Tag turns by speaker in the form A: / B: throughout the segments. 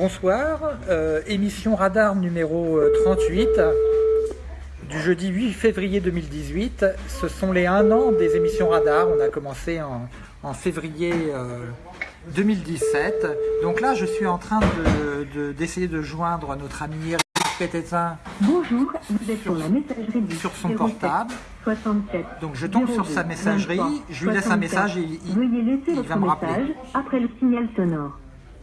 A: Bonsoir, euh, émission Radar numéro 38 euh, du jeudi 8 février 2018. Ce sont les 1 an des émissions Radar. On a commencé en, février 2017. Donc là, je suis en train d'essayer de, joindre notre ami Eric Pététin.
B: Bonjour, vous êtes sur la messagerie
A: sur son portable. Donc je tombe sur sa messagerie, je lui laisse un message et il, il va me rappeler.
B: Après le signal sonore.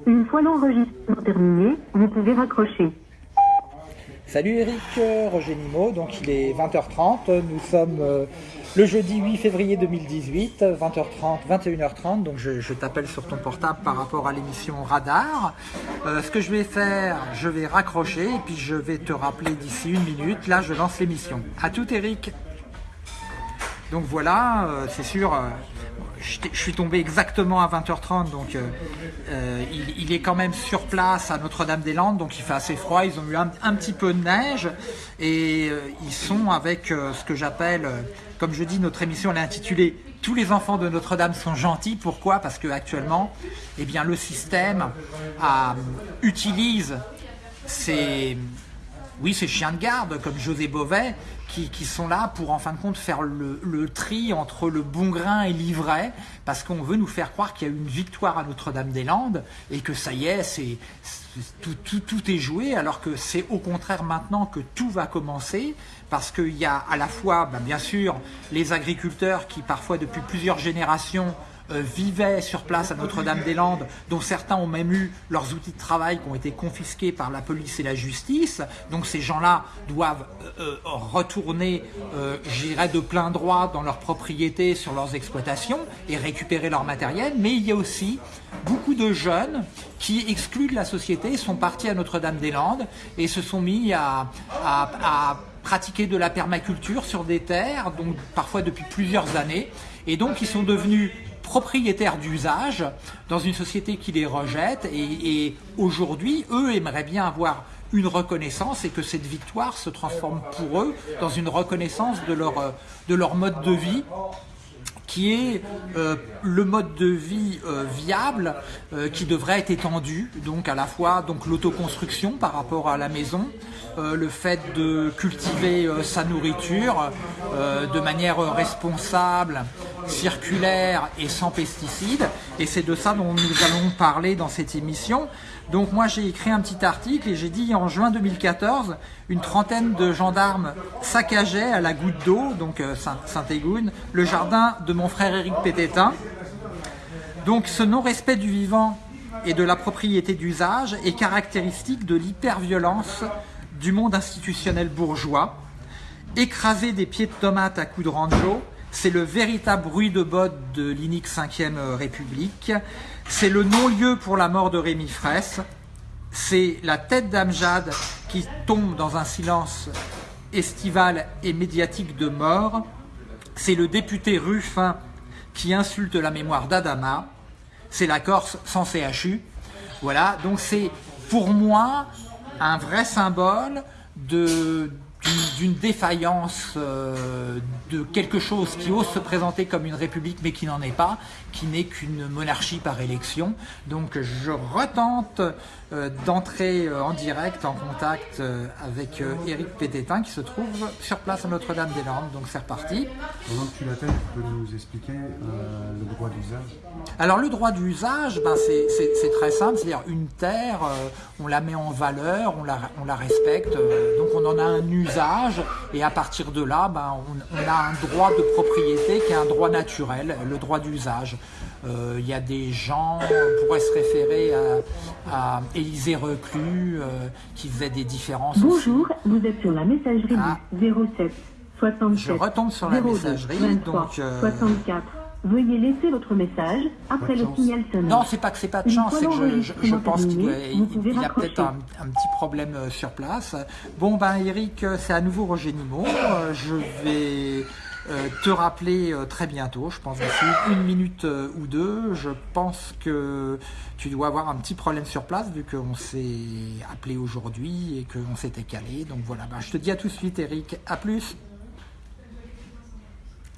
B: Une fois l'enregistrement terminé, vous pouvez raccrocher.
A: Salut Eric, euh, Roger Nimo, donc il est 20h30, nous sommes euh, le jeudi 8 février 2018, 20h30, 21h30, donc je, t'appelle sur ton portable par rapport à l'émission Radar. Euh, ce que je vais faire, je vais raccrocher et puis je vais te rappeler d'ici une minute, là je lance l'émission. A tout Eric Donc voilà, c'est sûr, je suis tombé exactement à 20h30, donc euh, euh, il, est quand même sur place à Notre-Dame-des-Landes, donc il fait assez froid, ils ont eu un, petit peu de neige, et euh, ils sont avec ce que j'appelle, comme je dis, notre émission elle est intitulée « Tous les enfants de Notre-Dame sont gentils ». Pourquoi? Parce qu'actuellement, eh bien, le système utilise ces, oui, ces chiens de garde, comme José Beauvais, qui, sont là pour en fin de compte faire le, tri entre le bon grain et l'ivraie, parce qu'on veut nous faire croire qu'il y a une victoire à Notre-Dame-des-Landes et que ça y est, c'est tout, est joué, alors que c'est au contraire maintenant que tout va commencer, parce qu'il y a à la fois, ben, bien sûr, les agriculteurs qui parfois depuis plusieurs générations vivaient sur place à Notre-Dame-des-Landes, dont certains ont même eu leurs outils de travail qui ont été confisqués par la police et la justice. Donc ces gens-là doivent euh, euh, retourner, j'irais de plein droit dans leurs propriétés, sur leurs exploitations et récupérer leur matériel. Mais il y a aussi beaucoup de jeunes qui, excluent de la société, sont partis à Notre-Dame-des-Landes et se sont mis à, à pratiquer de la permaculture sur des terres, donc parfois depuis plusieurs années, et donc ils sont devenus propriétaires d'usage dans une société qui les rejette. Et, aujourd'hui, eux aimeraient bien avoir une reconnaissance et que cette victoire se transforme pour eux dans une reconnaissance de leur, de leur mode de vie qui est euh, le mode de vie euh, viable euh, qui devrait être étendu, donc à la fois donc l'autoconstruction par rapport à la maison, le fait de cultiver sa nourriture de manière responsable, circulaire et sans pesticides. Et c'est de ça dont nous allons parler dans cette émission. Donc moi j'ai écrit un petit article et j'ai dit en juin 2014, une trentaine de gendarmes saccageaient à la goutte d'eau, donc euh, Saint-Égoune, le jardin de mon frère Éric Pététin. Donc ce non-respect du vivant et de la propriété d'usage est caractéristique de l'hyperviolence du monde institutionnel bourgeois, écrasé des pieds de tomates à coups de ranjo, c'est le véritable bruit de botte de l'inique 5e République. C'est le non-lieu pour la mort de Rémi Fraisse. C'est la tête d'Amjad qui tombe dans un silence estival et médiatique de mort. C'est le député Ruffin qui insulte la mémoire d'Adama. C'est la Corse sans CHU. Voilà, donc c'est pour moi un vrai symbole de, d'une défaillance euh, de quelque chose qui ose se présenter comme une république mais qui n'en est pas, qui n'est qu'une monarchie par élection. Donc je retente d'entrer euh, en direct, en contact avec Éric Pététin qui se trouve sur place à Notre-Dame-des-Landes. Donc c'est reparti.
C: Pendant que tu l'appelles, tu peux nous expliquer le droit d'usage?
A: Alors le droit d'usage, ben, c'est très simple, c'est-à-dire une terre, on la met en valeur, on la, on la respecte, donc on en a un usage et à partir de là, ben, on, a un droit de propriété qui est un droit naturel, le droit d'usage. Euh, il y a des gens, on pourrait se référer à, Élisée Reclus, euh, qui faisait des différences.
B: Bonjour, vous êtes sur la messagerie 07 67
A: Je retombe sur la messagerie. donc,
B: 64 Veuillez laisser votre message après le signal sonore.
A: Non, c'est pas que c'est pas de chance, c'est que je, pense qu'il a peut-être un, petit problème euh, sur place. Bon, ben Eric, euh, c'est à nouveau Roger Nimot. Euh, je vais te rappeler très bientôt, je pense d'ici une minute ou deux. Je pense que tu dois avoir un petit problème sur place vu qu'on s'est appelé aujourd'hui et qu'on s'était calé. Donc voilà, ben, je te dis à tout de suite Eric, à plus.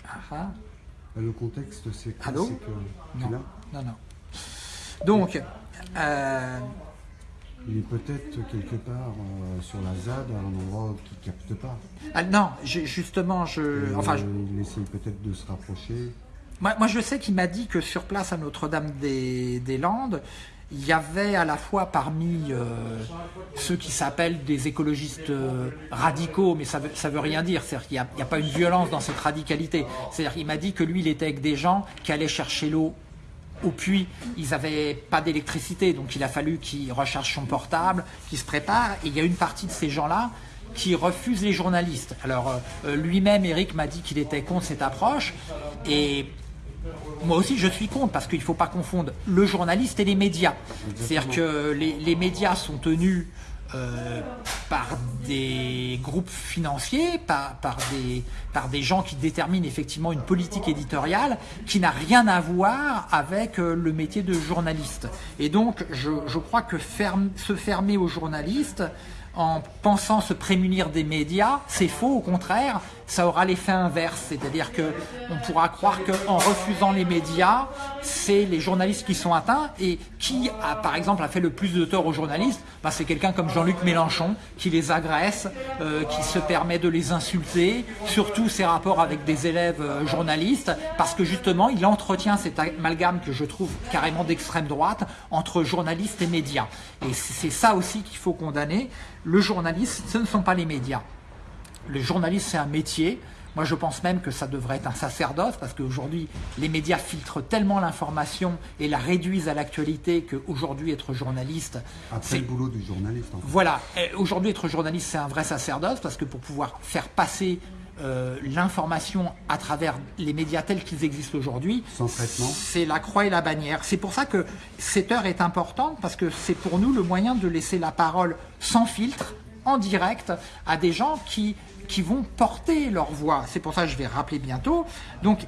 C: Ah, ah. Euh, le contexte, c'est
A: que... non. non, non. Donc, euh,
C: Il est peut-être quelque part euh, sur la ZAD, à un endroit qui ne capte pas.
A: Ah, non, justement, je,
C: Et,
A: enfin,
C: euh,
A: je-
C: Il essaye peut-être de se rapprocher.
A: moi, moi, je sais qu'il m'a dit que sur place à Notre-Dame-des-Landes, il y avait à la fois parmi euh, ceux qui s'appellent des écologistes euh, radicaux, mais ça veut, ça veut rien dire. C'est-à-dire qu'il n'y a, a pas une violence dans cette radicalité. C'est-à-dire qu'il m'a dit que lui, il était avec des gens qui allaient chercher l'eau au puits. Ils n'avaient pas d'électricité, donc il a fallu qu'il recharge son portable, qu'il se prépare. Et il y a une partie de ces gens-là qui refusent les journalistes. Alors euh, euh, lui-même, Eric m'a dit qu'il était contre cette approche. Et moi aussi, je suis contre parce qu'il ne faut pas confondre le journaliste et les médias. C'est-à-dire que les, les médias sont tenus euh, par des groupes financiers, par, par, des, par des gens qui déterminent effectivement une politique éditoriale qui n'a rien à voir avec euh, le métier de journaliste. Et donc, je, je crois que se fermer aux journalistes en pensant se prémunir des médias, c'est faux. Au contraire, ça aura l'effet inverse, c'est-à-dire que on pourra croire qu'en refusant les médias, c'est les journalistes qui sont atteints. Et qui, a, par exemple, a fait le plus de tort aux journalistes Ben, C'est quelqu'un comme Jean-Luc Mélenchon qui les agresse, euh, qui se permet de les insulter, surtout ses rapports avec des élèves euh, journalistes, parce que justement, il entretient cet amalgame que je trouve carrément d'extrême droite entre journalistes et médias. Et c'est c'est ça aussi qu'il faut condamner. Le journaliste, ce ne sont pas les médias. Le journaliste, c'est un métier. Moi, je pense même que ça devrait être un sacerdoce parce qu'aujourd'hui, les médias filtrent tellement l'information et la réduisent à l'actualité qu'aujourd'hui, être journaliste,
C: Après
A: c'est
C: le boulot du journaliste, en fait.
A: voilà, aujourd'hui être journaliste c'est un vrai sacerdoce parce que pour pouvoir faire passer euh, l'information à travers les médias tels qu'ils existent aujourd'hui, c'est la croix et la bannière. C'est pour ça que cette heure est importante parce que c'est pour nous le moyen de laisser la parole sans filtre, en direct, à des gens qui qui vont porter leur voix. C'est pour ça que je vais rappeler bientôt. Donc,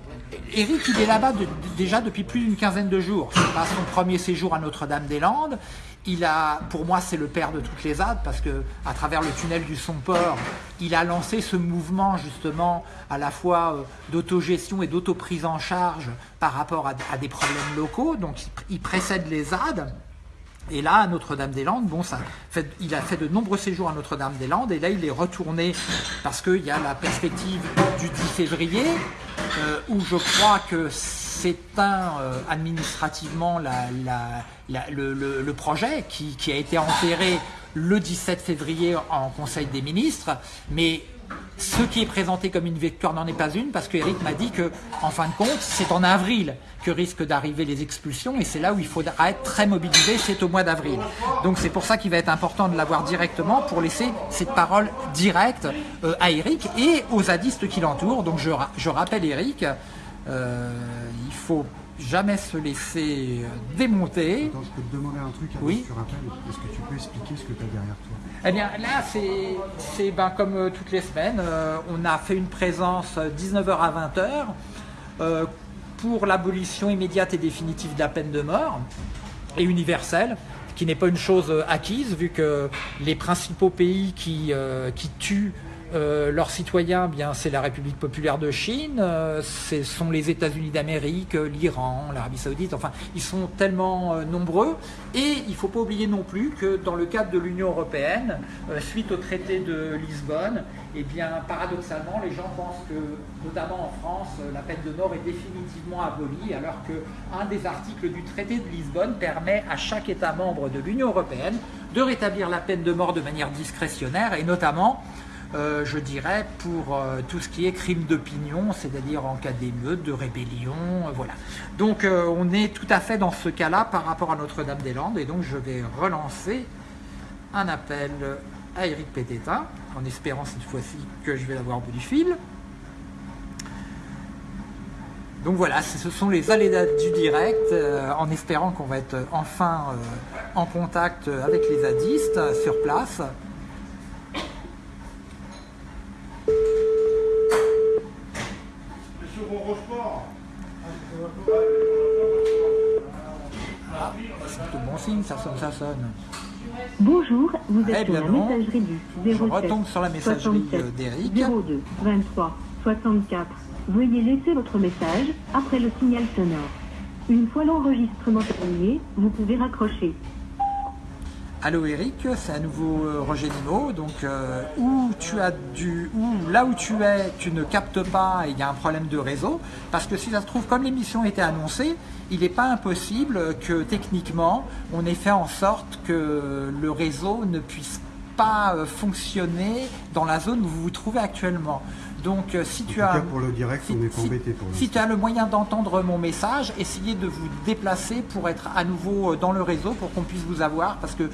A: Eric, il est là-bas déjà depuis plus d'une quinzaine de jours. C'est pas son premier séjour à Notre-Dame-des-Landes. Il a, pour moi, c'est le père de toutes les ZAD parce que, à travers le tunnel du Somport, il a lancé ce mouvement justement à la fois euh, d'autogestion et d'autoprise en charge par rapport à, des problèmes locaux. Donc, il, il précède les ZAD. Et là, à Notre-Dame-des-Landes, bon, ça fait, il a fait de nombreux séjours à Notre-Dame-des-Landes, et là, il est retourné parce qu'il y a la perspective du 10 février, euh, où je crois que s'éteint euh, administrativement le projet qui, qui a été enterré le 17 février en Conseil des ministres, mais ce qui est présenté comme une victoire n'en est pas une parce que Eric m'a dit que, en fin de compte, c'est en avril que risquent d'arriver les expulsions et c'est là où il faudra être très mobilisé, c'est au mois d'avril. Donc c'est pour ça qu'il va être important de l'avoir directement pour laisser cette parole directe euh, à Eric et aux zadistes qui l'entourent. Donc je, ra- je rappelle Eric, euh, il faut jamais se laisser euh, démonter.
C: Attends, je peux te demander un truc avant
A: Oui.
C: que tu rappelles Est-ce que tu peux expliquer ce que tu as derrière toi?
A: Eh bien là, c'est ben, comme euh, toutes les semaines, euh, on a fait une présence euh, 19h à 20h euh, pour l'abolition immédiate et définitive de la peine de mort et universelle, qui n'est pas une chose acquise vu que les principaux pays qui, euh, qui tuent euh, leurs citoyens, c'est la République populaire de Chine, euh, ce sont les États-Unis d'Amérique, euh, l'Iran, l'Arabie Saoudite. Enfin, ils sont tellement nombreux. Et il ne faut pas oublier non plus que dans le cadre de l'Union européenne, suite au traité de Lisbonne, eh bien paradoxalement, les gens pensent que, notamment en France, la peine de mort est définitivement abolie, alors que un des articles du traité de Lisbonne permet à chaque État membre de l'Union européenne de rétablir la peine de mort de manière discrétionnaire et notamment euh, je dirais, pour euh, tout ce qui est crime d'opinion, c'est-à-dire en cas d'émeute, de rébellion, euh, voilà. Donc on est tout à fait dans ce cas-là par rapport à Notre-Dame-des-Landes, et donc je vais relancer un appel à Eric Pététin, en espérant cette fois-ci que je vais l'avoir au bout du fil. Donc voilà, ce sont les aléas du direct, en espérant qu'on va être enfin en contact avec les zadistes sur place. C'est plutôt bon signe, ça sonne, ça sonne.
B: Bonjour, vous
A: Eh
B: êtes sur la
A: non.
B: messagerie du
A: Je
B: 07
A: retombe sur la messagerie
B: 67
A: euh, d'Eric.
B: 02 23 64. Veuillez laisser votre message après le signal sonore. Une fois l'enregistrement terminé, vous pouvez raccrocher.
A: Allô Eric, c'est à nouveau euh, Roger Nimo. Donc euh, tu as du, où, là où tu es, tu ne captes pas et il y a un problème de réseau. Parce que si ça se trouve, comme l'émission était annoncée, il n'est pas impossible que techniquement on ait fait en sorte que le réseau ne puisse pas euh, fonctionner dans la zone où vous vous trouvez actuellement. Donc euh, si tu as
C: pour le direct, on est
A: si,
C: embêté pour
A: si tu as le moyen d'entendre mon message, essayez de vous déplacer pour être à nouveau euh, dans le réseau pour qu'on puisse vous avoir parce que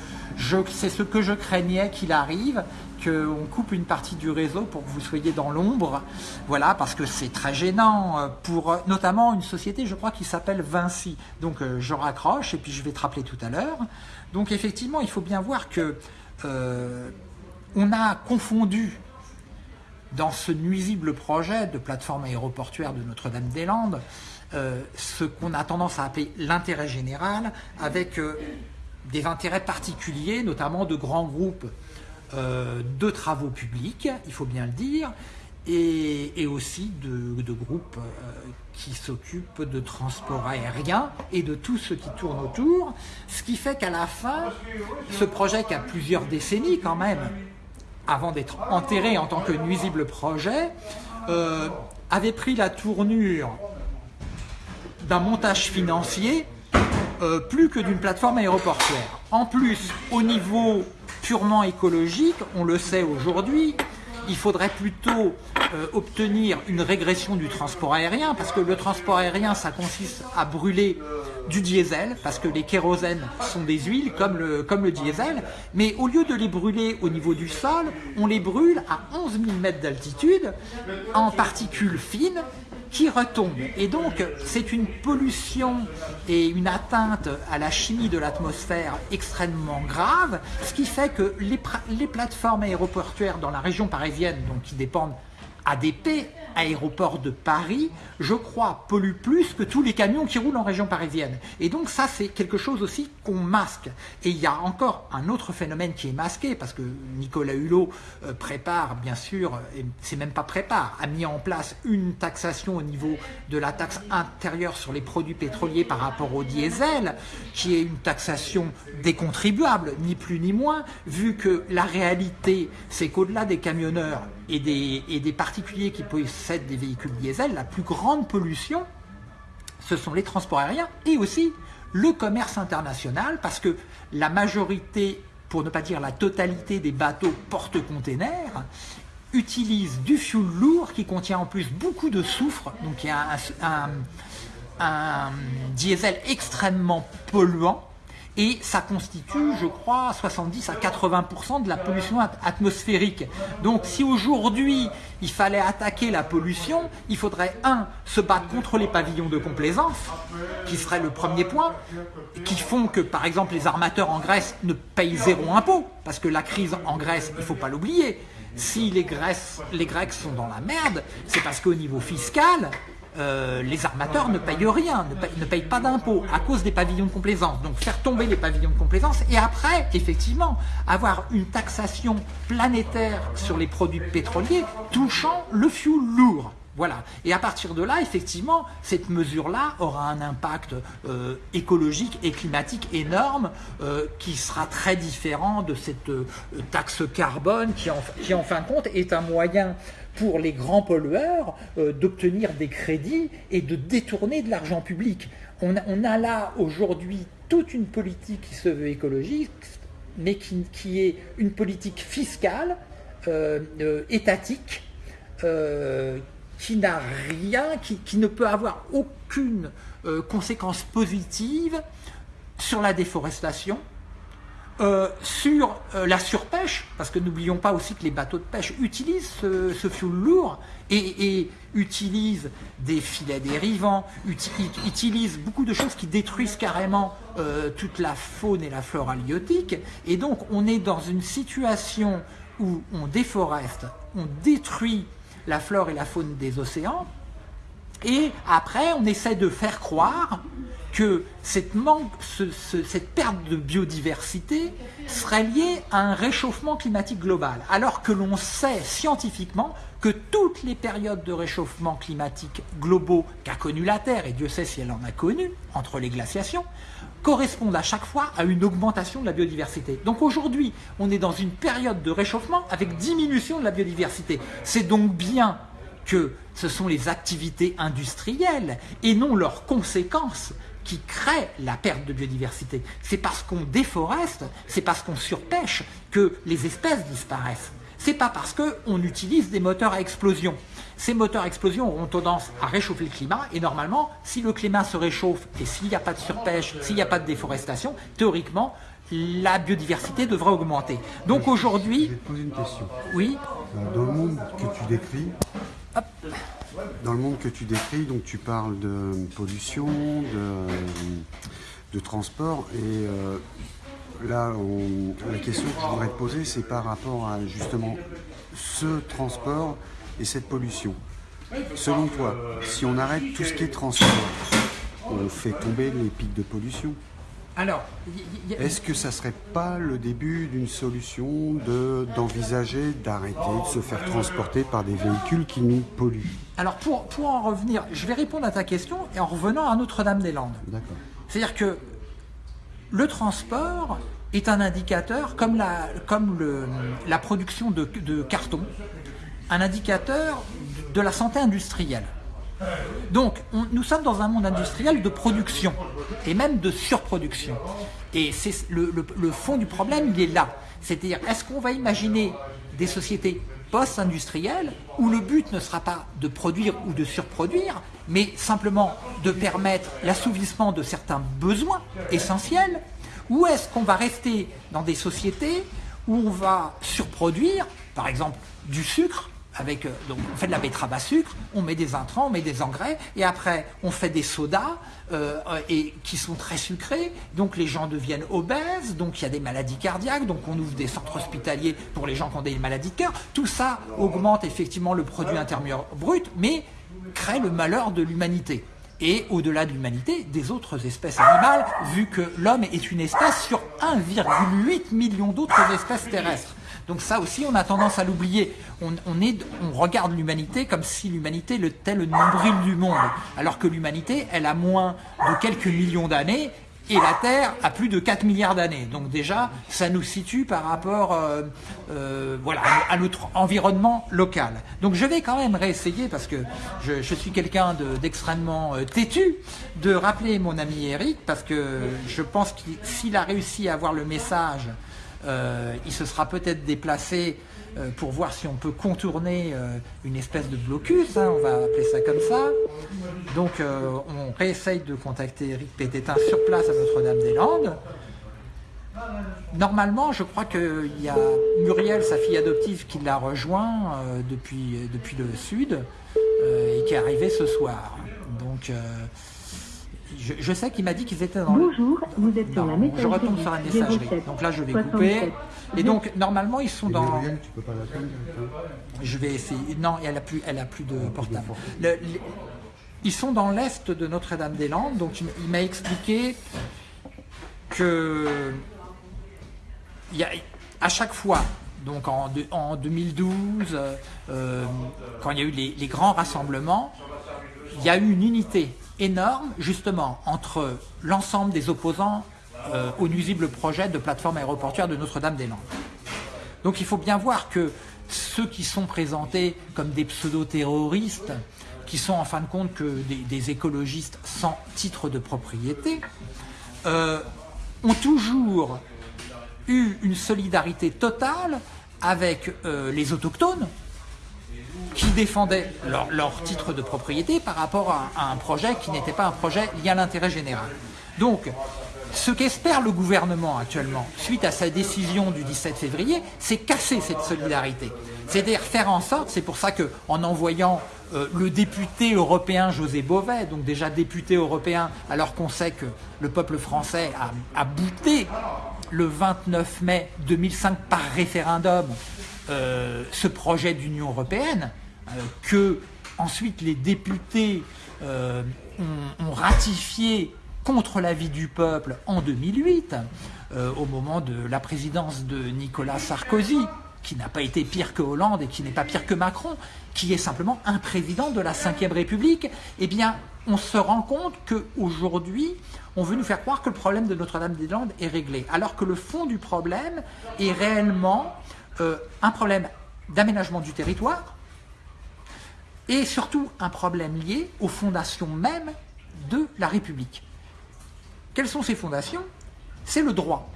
A: c'est ce que je craignais qu'il arrive qu'on coupe une partie du réseau pour que vous soyez dans l'ombre. Voilà, parce que c'est très gênant euh, pour notamment une société, je crois, qui s'appelle Vinci. Donc je raccroche et puis je vais te rappeler tout à l'heure. Donc effectivement, il faut bien voir que on a confondu dans ce nuisible projet de plateforme aéroportuaire de Notre-Dame-des-Landes, euh, ce qu'on a tendance à appeler l'intérêt général, avec euh, des intérêts particuliers, notamment de grands groupes euh, de travaux publics, il faut bien le dire, et, aussi de, de groupes qui s'occupent de transport aérien et de tout ce qui tourne autour, ce qui fait qu'à la fin, ce projet qui a plusieurs décennies quand même, avant d'être enterré en tant que nuisible projet, euh, avait pris la tournure d'un montage financier euh, plus que d'une plateforme aéroportuaire. En plus, au niveau purement écologique, on le sait aujourd'hui, il faudrait plutôt euh, obtenir une régression du transport aérien, parce que le transport aérien, ça consiste à brûler du diesel, parce que les kérosènes sont des huiles comme le, comme le diesel, mais au lieu de les brûler au niveau du sol, on les brûle à 11 000 mètres d'altitude en particules fines qui retombent. Et donc, c'est une pollution et une atteinte à la chimie de l'atmosphère extrêmement grave, ce qui fait que les, les plateformes aéroportuaires dans la région parisienne, donc qui dépendent ADP, aéroport de Paris, je crois, pollue plus que tous les camions qui roulent en région parisienne. Et donc ça, c'est quelque chose aussi qu'on masque. Et il y a encore un autre phénomène qui est masqué, parce que Nicolas Hulot euh, prépare, bien sûr, et c'est même pas prépare, a mis en place une taxation au niveau de la taxe intérieure sur les produits pétroliers par rapport au diesel, qui est une taxation des contribuables, ni plus ni moins, vu que la réalité, c'est qu'au-delà des camionneurs et des, particuliers qui possèdent des véhicules diesel, la plus grande pollution, ce sont les transports aériens et aussi le commerce international, parce que la majorité, pour ne pas dire la totalité des bateaux porte-containers, utilisent du fuel lourd qui contient en plus beaucoup de soufre, donc il y a un diesel extrêmement polluant, et ça constitue, je crois, 70 à 80% de la pollution atmosphérique. Donc si aujourd'hui il fallait attaquer la pollution, il faudrait, un, se battre contre les pavillons de complaisance, qui serait le premier point, qui font que, par exemple, les armateurs en Grèce ne payent zéro impôt, parce que la crise en Grèce, il ne faut pas l'oublier, si les, les Grecs sont dans la merde, c'est parce qu'au niveau fiscal, euh, les armateurs ne payent rien, ne payent, pas d'impôts à cause des pavillons de complaisance. Donc faire tomber les pavillons de complaisance et après, effectivement, avoir une taxation planétaire sur les produits pétroliers touchant le fuel lourd. Voilà. Et à partir de là, effectivement, cette mesure-là aura un impact euh, écologique et climatique énorme euh, qui sera très différent de cette taxe carbone qui, en fin de compte, est un moyen pour les grands pollueurs euh, d'obtenir des crédits et de détourner de l'argent public. On a, là aujourd'hui toute une politique qui se veut écologique, mais qui, est une politique fiscale, euh, euh, étatique, qui n'a rien, qui, ne peut avoir aucune conséquence positive sur la déforestation, euh, sur euh, la surpêche, parce que n'oublions pas aussi que les bateaux de pêche utilisent ce, ce fuel lourd et, utilisent des filets dérivants, utilisent beaucoup de choses qui détruisent carrément euh, toute la faune et la flore halieutique. Et donc on est dans une situation où on déforeste, on détruit la flore et la faune des océans, et après on essaie de faire croire que cette, perte de biodiversité serait liée à un réchauffement climatique global, alors que l'on sait scientifiquement que toutes les périodes de réchauffement climatique globaux qu'a connu la Terre, et Dieu sait si elle en a connu, entre les glaciations, correspondent à chaque fois à une augmentation de la biodiversité. Donc aujourd'hui, on est dans une période de réchauffement avec diminution de la biodiversité. C'est donc bien que ce sont les activités industrielles et non leurs conséquences qui crée la perte de biodiversité. C'est parce qu'on déforeste, c'est parce qu'on surpêche que les espèces disparaissent. C'est pas parce qu'on utilise des moteurs à explosion. Ces moteurs à explosion auront tendance à réchauffer le climat et normalement, si le climat se réchauffe et s'il n'y a pas de surpêche, s'il n'y a pas de déforestation, théoriquement, la biodiversité devrait augmenter. Donc aujourd'hui...
C: Je vais te poser une question.
A: Oui
C: Dans le monde que tu décris, dans le monde que tu décris, donc tu parles de pollution, de, de transport, et euh, là, la question que je voudrais te poser, c'est par rapport à justement ce transport et cette pollution. Selon toi, si on arrête tout ce qui est transport, on fait tomber les pics de pollution
A: alors,
C: est-ce que ça serait pas le début d'une solution d'envisager d'arrêter de se faire transporter par des véhicules qui nous polluent?
A: Alors, pour, pour en revenir, je vais répondre à ta question et en revenant à Notre-Dame-des-Landes.
C: D'accord.
A: C'est-à-dire que le transport est un indicateur, comme la, comme le, la production de, de carton, un indicateur de la santé industrielle. Donc, nous sommes dans un monde industriel de production et même de surproduction. Et c'est le, fond du problème, il est là. C'est-à-dire, est-ce qu'on va imaginer des sociétés post-industrielles où le but ne sera pas de produire ou de surproduire, mais simplement de permettre l'assouvissement de certains besoins essentiels Ou est-ce qu'on va rester dans des sociétés où on va surproduire, par exemple, du sucre, avec, euh, donc on fait de la betterave à sucre, on met des intrants, on met des engrais, et après on fait des sodas euh, et, qui sont très sucrés, donc les gens deviennent obèses, donc il y a des maladies cardiaques, donc on ouvre des centres hospitaliers pour les gens qui ont des maladies de cœur. Tout ça augmente effectivement le produit intérieur brut, mais crée le malheur de l'humanité. Et au-delà de l'humanité, des autres espèces animales, vu que l'homme est une espèce sur 1,8 million d'autres espèces terrestres. Donc ça aussi, on a tendance à l'oublier. On, regarde l'humanité comme si l'humanité était le nombril du monde, alors que l'humanité, elle a moins de quelques millions d'années et la Terre a plus de 4 milliards d'années. Donc déjà, ça nous situe par rapport euh, euh, voilà, à notre environnement local. Donc je vais quand même réessayer, parce que je, suis quelqu'un d'extrêmement euh, têtu, de rappeler mon ami Eric, parce que je pense que s'il a réussi à avoir le message euh, il se sera peut-être déplacé euh, pour voir si on peut contourner euh, une espèce de blocus, hein, on va appeler ça comme ça. Donc on réessaye de contacter Eric Pététin sur place à Notre-Dame-des-Landes. Normalement, je crois qu'il y a Muriel, sa fille adoptive, qui l'a rejoint depuis, depuis le sud et qui est arrivée ce soir. Donc je, sais qu'il m'a dit qu'ils étaient dans
B: Bonjour, vous êtes sur la messagerie.
A: Je retourne sur la messagerie. donc là, je vais couper. Et donc, normalement, ils sont dans...
C: tu peux pas
A: Je vais essayer. Non, elle a plus, elle a plus de portable. Ils sont dans l'est de Notre-Dame-des-Landes. Donc, il m'a expliqué que il y a, à chaque fois, donc en, en 2012, euh, quand il y a eu les, les grands rassemblements, il y a eu une unité énorme, justement, entre l'ensemble des opposants euh, au nuisible projet de plateforme aéroportuaire de Notre-Dame-des-Landes. Donc il faut bien voir que ceux qui sont présentés comme des pseudo-terroristes, qui sont en fin de compte que des, écologistes sans titre de propriété, euh, ont toujours eu une solidarité totale avec euh, les autochtones, qui défendaient leur, titre de propriété par rapport à, un projet qui n'était pas un projet lié à l'intérêt général. Donc, ce qu'espère le gouvernement actuellement, suite à sa décision du 17 février, c'est casser cette solidarité. C'est-à-dire faire en sorte, c'est pour ça qu'en envoyant euh, le député européen José Bové, donc déjà député européen, alors qu'on sait que le peuple français a bouté le 29 mai 2005 par référendum euh, ce projet d'Union européenne, euh, que ensuite les députés euh, ont, ratifié contre l'avis du peuple en 2008, euh, au moment de la présidence de Nicolas Sarkozy, qui n'a pas été pire que Hollande et qui n'est pas pire que Macron, qui est simplement un président de la Ve République, eh bien, on se rend compte qu'aujourd'hui, on veut nous faire croire que le problème de Notre-Dame-des-Landes est réglé, alors que le fond du problème est réellement euh, un problème d'aménagement du territoire et surtout un problème lié aux fondations mêmes de la République. Quelles sont ces fondations? C'est le droit.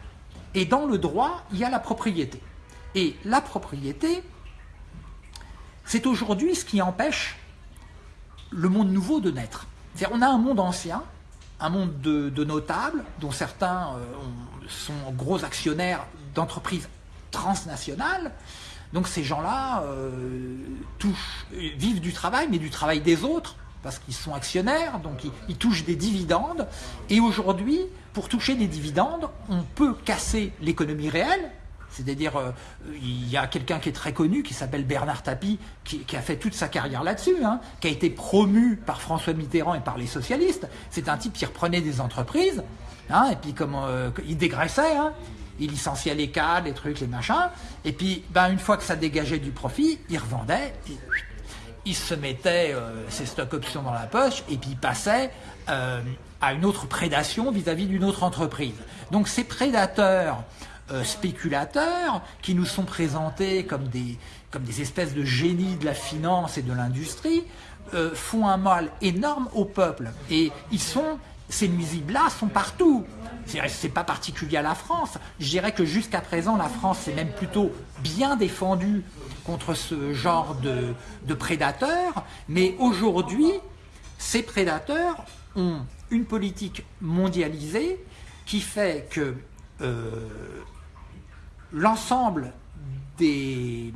A: Et dans le droit, il y a la propriété. Et la propriété, c'est aujourd'hui ce qui empêche le monde nouveau de naître. On a un monde ancien, un monde de, notables, dont certains euh, sont gros actionnaires d'entreprises transnationales. Donc ces gens-là euh, vivent du travail, mais du travail des autres, parce qu'ils sont actionnaires, donc ils, touchent des dividendes. Et aujourd'hui, pour toucher des dividendes, on peut casser l'économie réelle. C'est-à-dire, euh, il y a quelqu'un qui est très connu, qui s'appelle Bernard Tapie, qui, a fait toute sa carrière là-dessus, hein, qui a été promu par François Mitterrand et par les socialistes. C'est un type qui reprenait des entreprises, hein, et puis comme euh, il dégraissait, hein, il licenciait les cadres, les trucs, les machins, et puis ben, une fois que ça dégageait du profit, il revendait, et, il se mettait euh, ses stocks options dans la poche et puis il passait euh, à une autre prédation vis-à-vis d'une autre entreprise. Donc ces prédateurs euh, spéculateurs qui nous sont présentés comme des, comme des espèces de génies de la finance et de l'industrie font un mal énorme au peuple. Et ils sont, ces nuisibles-là sont partout. C'est pas particulier à la France. Je dirais que jusqu'à présent, la France s'est même plutôt bien défendue contre ce genre de, prédateurs, mais aujourd'hui, ces prédateurs ont une politique mondialisée qui fait que euh, l'ensemble des,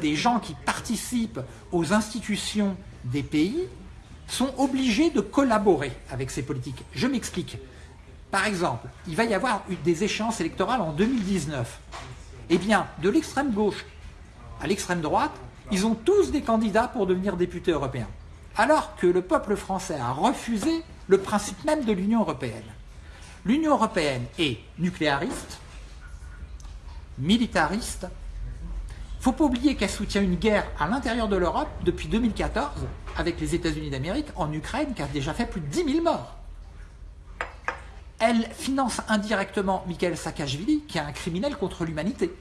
A: des gens qui participent aux institutions des pays sont obligés de collaborer avec ces politiques. Je m'explique. Par exemple, il va y avoir des échéances électorales en 2019. Eh bien, de l'extrême gauche à l'extrême droite, ils ont tous des candidats pour devenir députés européens. Alors que le peuple français a refusé le principe même de l'Union européenne. L'Union européenne est nucléariste, militariste. Faut pas oublier qu'elle soutient une guerre à l'intérieur de l'Europe depuis 2014 avec les États-Unis d'Amérique en Ukraine qui a déjà fait plus de 10 000 morts. Elle finance indirectement Mikhail Saakashvili qui est un criminel contre l'humanité.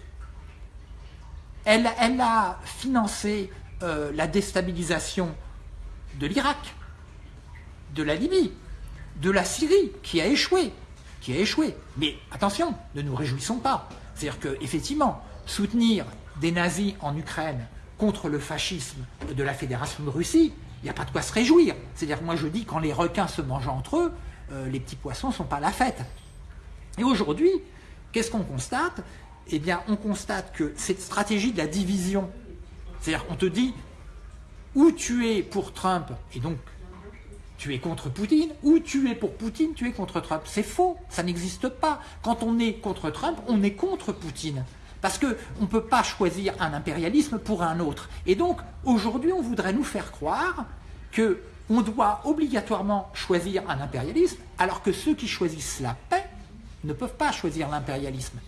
A: Elle, a financé euh, la déstabilisation de l'Irak, de la Libye, de la Syrie, qui a échoué. Qui a échoué. Mais attention, ne nous réjouissons pas. C'est-à-dire qu'effectivement, soutenir des nazis en Ukraine contre le fascisme de la Fédération de Russie, il n'y a pas de quoi se réjouir. C'est-à-dire moi je dis, quand les requins se mangent entre eux, euh, les petits poissons ne sont pas la fête. Et aujourd'hui, qu'est-ce qu'on constate? Eh bien, on constate que cette stratégie de la division, c'est-à-dire on te dit, ou tu es pour Trump, et donc tu es contre Poutine, ou tu es pour Poutine, tu es contre Trump. C'est faux, ça n'existe pas. Quand on est contre Trump, on est contre Poutine. Parce qu'on ne peut pas choisir un impérialisme pour un autre. Et donc, aujourd'hui, on voudrait nous faire croire qu'on doit obligatoirement choisir un impérialisme, alors que ceux qui choisissent la paix ne peuvent pas choisir l'impérialisme.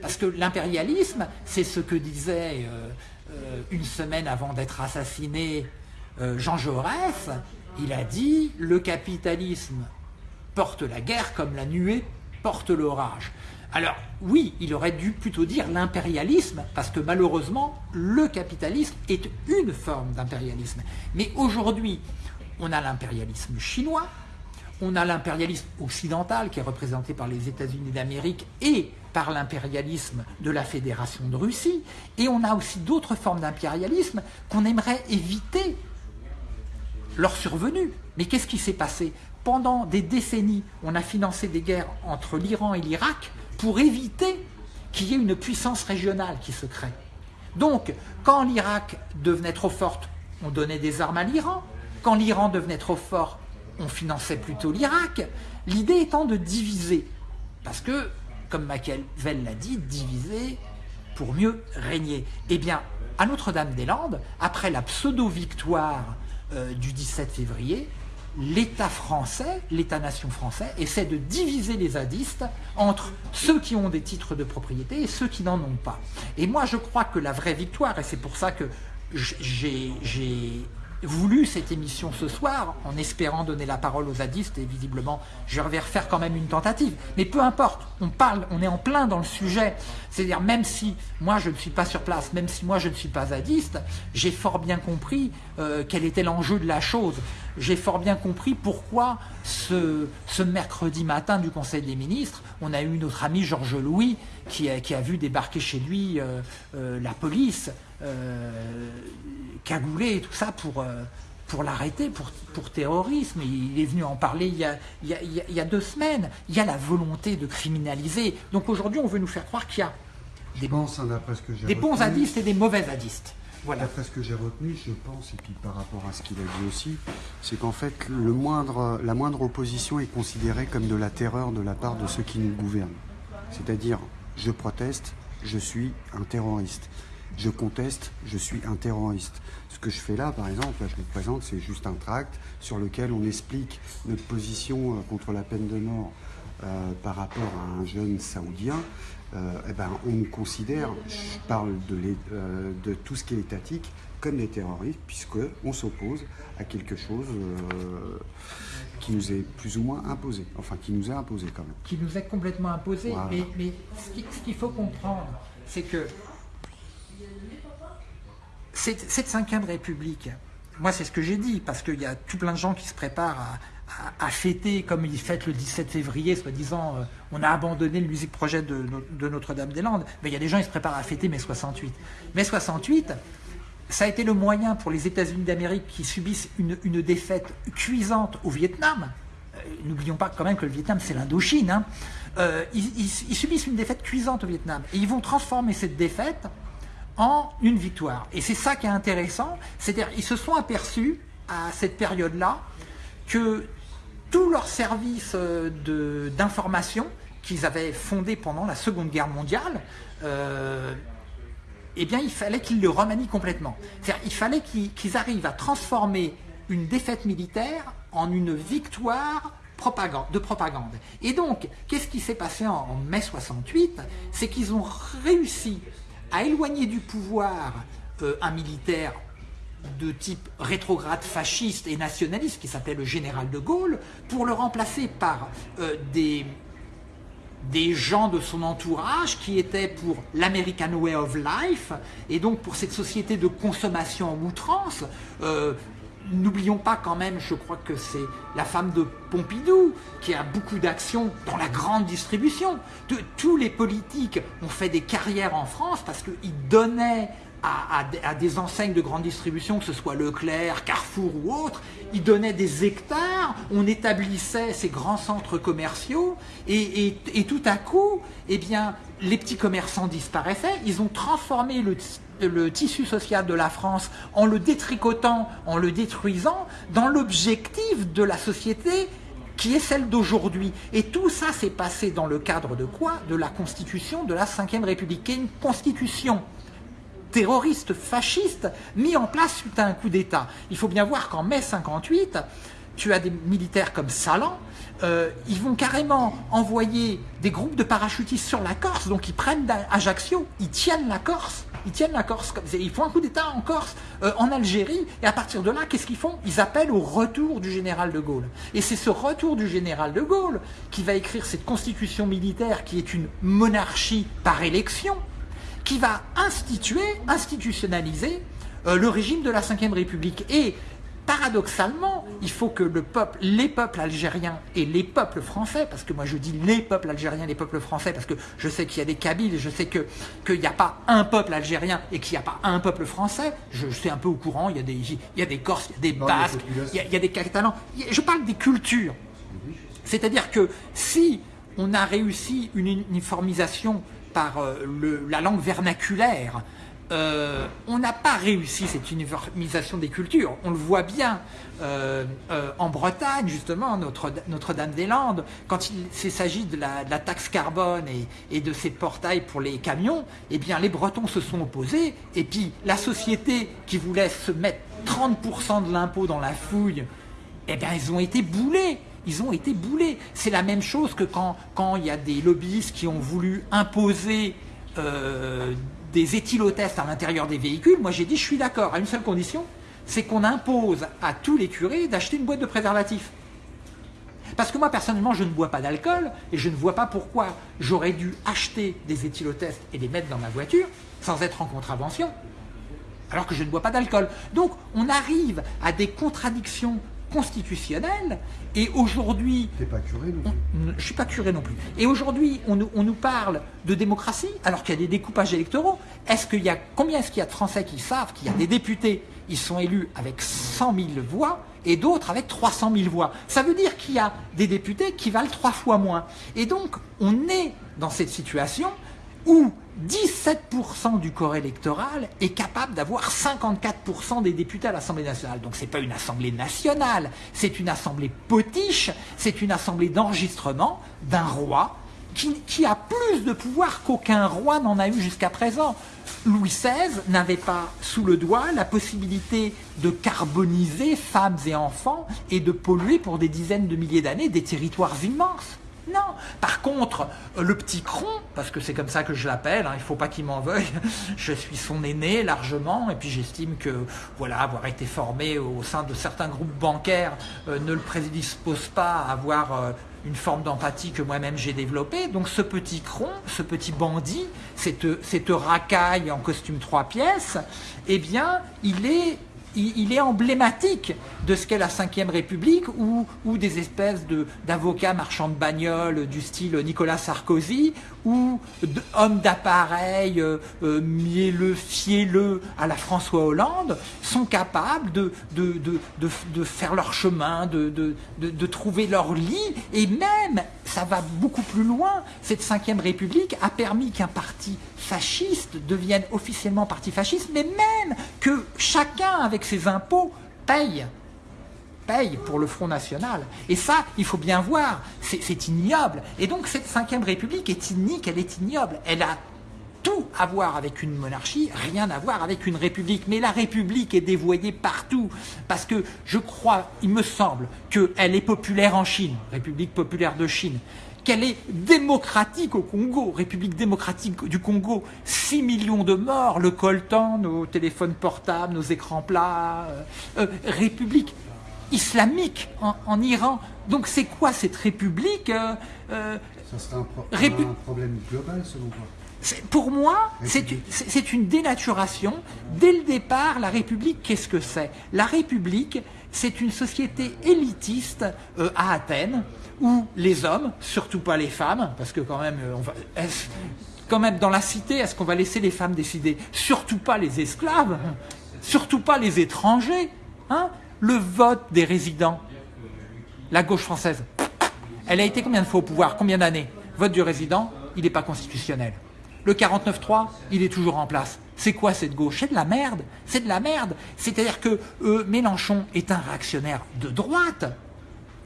A: Parce que l'impérialisme, c'est ce que disait euh, euh, une semaine avant d'être assassiné euh, Jean Jaurès. Il a dit « le capitalisme porte la guerre comme la nuée porte l'orage ». Alors oui, il aurait dû plutôt dire l'impérialisme, parce que malheureusement, le capitalisme est une forme d'impérialisme. Mais aujourd'hui, on a l'impérialisme chinois, on a l'impérialisme occidental qui est représenté par les États-Unis d'Amérique et par l'impérialisme de la Fédération de Russie, et on a aussi d'autres formes d'impérialisme qu'on aimerait éviter leur survenue. Mais qu'est-ce qui s'est passé? Pendant des décennies, on a financé des guerres entre l'Iran et l'Irak pour éviter qu'il y ait une puissance régionale qui se crée. Donc, quand l'Irak devenait trop forte, on donnait des armes à l'Iran. Quand l'Iran devenait trop fort, on finançait plutôt l'Irak. L'idée étant de diviser. Parce que comme Machiavel l'a dit, diviser pour mieux régner. Eh bien, à Notre-Dame-des-Landes, après la pseudo-victoire euh, du 17 février, l'État français, l'État-nation français, essaie de diviser les zadistes entre ceux qui ont des titres de propriété et ceux qui n'en ont pas. Et moi, je crois que la vraie victoire, et c'est pour ça que j'ai voulu cette émission ce soir en espérant donner la parole aux zadistes et visiblement je vais refaire quand même une tentative. Mais peu importe, on parle, on est en plein dans le sujet. C'est-à-dire même si moi je ne suis pas sur place, même si moi je ne suis pas zadiste, j'ai fort bien compris euh, quel était l'enjeu de la chose. J'ai fort bien compris pourquoi ce, ce, mercredi matin du Conseil des ministres, on a eu notre ami Georges Louis qui a, qui a vu débarquer chez lui euh, euh, la police euh, cagoulé et tout ça pour, euh, pour l'arrêter, pour, pour terrorisme. Il est venu en parler il y, a, il, y a, il y a deux semaines. Il y a la volonté de criminaliser. Donc aujourd'hui, on veut nous faire croire qu'il y a des,
C: pense, hein,
A: des bons zadistes et des mauvais zadistes.
C: Voilà. D'après ce que j'ai retenu, je pense, et puis par rapport à ce qu'il a dit aussi, c'est qu'en fait, la moindre opposition est considérée comme de la terreur de la part de ceux qui nous gouvernent. C'est-à-dire, je proteste, je suis un terroriste je conteste, je suis un terroriste. Ce que je fais là, par exemple, je vous présente, c'est juste un tract sur lequel on explique notre position euh, contre la peine de mort euh, par rapport à un jeune saoudien. Euh, eh ben, on nous considère, je parle de, de, tout ce qui est étatique, comme des terroristes, puisqu'on s'oppose à quelque chose qui nous est plus ou moins imposé, enfin qui nous est imposé quand même.
A: Qui nous est complètement imposé, mais, mais ce qu'il faut comprendre, c'est que cette cinquième République, moi c'est ce que j'ai dit, parce qu'il y a tout plein de gens qui se préparent à, fêter comme ils fêtent le 17 février, soi-disant euh, on a abandonné le musique projet de, Notre-Dame-des-Landes, mais il y a des gens qui se préparent à fêter mai 68. Mai 68, ça a été le moyen pour les États-Unis d'Amérique qui subissent une, défaite cuisante au Vietnam. Euh, n'oublions pas quand même que le Vietnam c'est l'Indochine. Hein. Euh, ils subissent une défaite cuisante au Vietnam et ils vont transformer cette défaite en une victoire. Et c'est ça qui est intéressant, c'est-à-dire ils se sont aperçus à cette période-là que tous leurs services euh, d'information qu'ils avaient fondés pendant la Seconde Guerre mondiale, euh, eh bien il fallait qu'ils le remanient complètement. Il fallait qu'ils arrivent à transformer une défaite militaire en une victoire de propagande. Et donc, qu'est-ce qui s'est passé en, en mai 68 C'est qu'ils ont réussi à éloigner du pouvoir euh, un militaire de type rétrograde fasciste et nationaliste qui s'appelait le général de Gaulle pour le remplacer par euh, des, des gens de son entourage qui étaient pour l'American Way of Life et donc pour cette société de consommation en outrance euh, N'oublions pas quand même, je crois que c'est la femme de Pompidou qui a beaucoup d'actions dans la grande distribution. De, tous les politiques ont fait des carrières en France parce qu'ils donnaient à, des enseignes de grande distribution, que ce soit Leclerc, Carrefour ou autres, ils donnaient des hectares, on établissait ces grands centres commerciaux et, tout à coup, eh bien, les petits commerçants disparaissaient, ils ont transformé le le tissu social de la France en le détricotant, en le détruisant, dans l'objectif de la société qui est celle d'aujourd'hui. Et tout ça s'est passé dans le cadre de quoi? De la constitution de la Ve République, qui est une constitution terroriste, fasciste, mis en place suite à un coup d'État. Il faut bien voir qu'en mai 58, tu as des militaires comme Salan, euh, ils vont carrément envoyer des groupes de parachutistes sur la Corse, donc ils prennent Ajaccio, ils tiennent la Corse, ils tiennent la Corse, ils font un coup d'État en Corse, euh, en Algérie, et à partir de là, qu'est-ce qu'ils font? Ils appellent au retour du général de Gaulle. Et c'est ce retour du général de Gaulle qui va écrire cette constitution militaire qui est une monarchie par élection, qui va instituer, institutionnaliser euh, le régime de la Ve République. Et paradoxalement, il faut que le peuple, les peuples algériens et les peuples français, parce que moi je dis les peuples algériens, les peuples français, parce que je sais qu'il y a des Kabyles, je sais qu'il n'y a pas un peuple algérien et qu'il n'y a pas un peuple français, je, suis un peu au courant, il y a des, il y a des Corses, il y a des Basques, il y a, des Catalans, je parle des cultures. C'est-à-dire que si on a réussi une uniformisation par euh, la langue vernaculaire, euh, on n'a pas réussi cette uniformisation des cultures. On le voit bien euh, en Bretagne, justement, Notre-Dame-des-Landes, quand il s'agit de, la taxe carbone et, de ces portails pour les camions, eh bien, les Bretons se sont opposés, et puis la société qui voulait se mettre 30% de l'impôt dans la fouille, eh bien, ils ont été boulés. Ils ont été boulés. C'est la même chose que quand, il y a des lobbyistes qui ont voulu imposer euh, des éthylotests à l'intérieur des véhicules. Moi, j'ai dit, je suis d'accord, à une seule condition, c'est qu'on impose à tous les curés d'acheter une boîte de préservatifs. Parce que moi, personnellement, je ne bois pas d'alcool et je ne vois pas pourquoi j'aurais dû acheter des éthylotests et les mettre dans ma voiture sans être en contravention, alors que je ne bois pas d'alcool. Donc, on arrive à des contradictions constitutionnelles et aujourd'hui...
C: T'es pas curé non plus
A: Je suis pas curé non plus. Et aujourd'hui, on, nous- on nous parle de démocratie alors qu'il y a des découpages électoraux. Est-ce qu'il y a, combien est-ce qu'il y a de Français qui savent qu'il y a des députés, ils sont élus avec 100 000 voix et d'autres avec 300 000 voix? Ça veut dire qu'il y a des députés qui valent trois fois moins. Et donc, on est dans cette situation où 17% du corps électoral est capable d'avoir 54% des députés à l'Assemblée nationale. Donc c'est pas une Assemblée nationale, c'est une Assemblée potiche, c'est une Assemblée d'enregistrement d'un roi qui, qui a plus de pouvoir qu'aucun roi n'en a eu jusqu'à présent. Louis XVI n'avait pas sous le doigt la possibilité de carboniser femmes et enfants et de polluer pour des dizaines de milliers d'années des territoires immenses. Non. Par contre, euh, le petit cron, parce que c'est comme ça que je l'appelle, hein, il ne faut pas qu'il m'en veuille, je suis son aîné largement, et puis j'estime que voilà, avoir été formé au sein de certains groupes bancaires euh, ne le prédispose pas à avoir euh, une forme d'empathie que moi-même j'ai développée. Donc ce petit cron, ce petit bandit, cette, cette racaille en costume trois pièces, eh bien, il est il, est emblématique de ce qu'est la Ve République ou des espèces d'avocats marchands de bagnoles du style Nicolas Sarkozy ou hommes d'appareil euh, euh, mielleux, fielleux à la François Hollande sont capables de, de, faire leur chemin, de trouver leur lit. Et même, ça va beaucoup plus loin, cette Ve République a permis qu'un parti fasciste devienne officiellement parti fasciste, mais même que chacun avec ses impôts paye paye pour le Front National. Et ça, il faut bien voir, c'est c'est ignoble. Et donc cette Ve République est inique, elle est ignoble. Elle a tout à voir avec une monarchie, rien à voir avec une république. Mais la république est dévoyée partout. Parce que je crois, il me semble, qu'elle est populaire en Chine, République populaire de Chine qu'elle est démocratique au Congo, République démocratique du Congo, 6 millions de morts, le coltan, nos téléphones portables, nos écrans plats, euh, euh, République islamique en, en Iran. Donc c'est quoi cette République euh, euh,
C: Ça serait un, pro-
A: Répu-
C: un problème global selon toi?
A: Pour moi, c'est une dénaturation. Dès le départ, la République, qu'est-ce que c'est? La République, c'est une société élitiste à Athènes, où les hommes, surtout pas les femmes, parce que quand même, euh, quand même dans la cité, est-ce qu'on va laisser les femmes décider? Surtout pas les esclaves, surtout pas les étrangers. Hein? Le vote des résidents, la gauche française, elle a été combien de fois au pouvoir? Combien d'années? Vote du résident, il n'est pas constitutionnel. Le 49-3, il est toujours en place. C'est quoi cette gauche? C'est de la merde. C'est de la merde. C'est-à-dire que euh, Mélenchon est un réactionnaire de droite,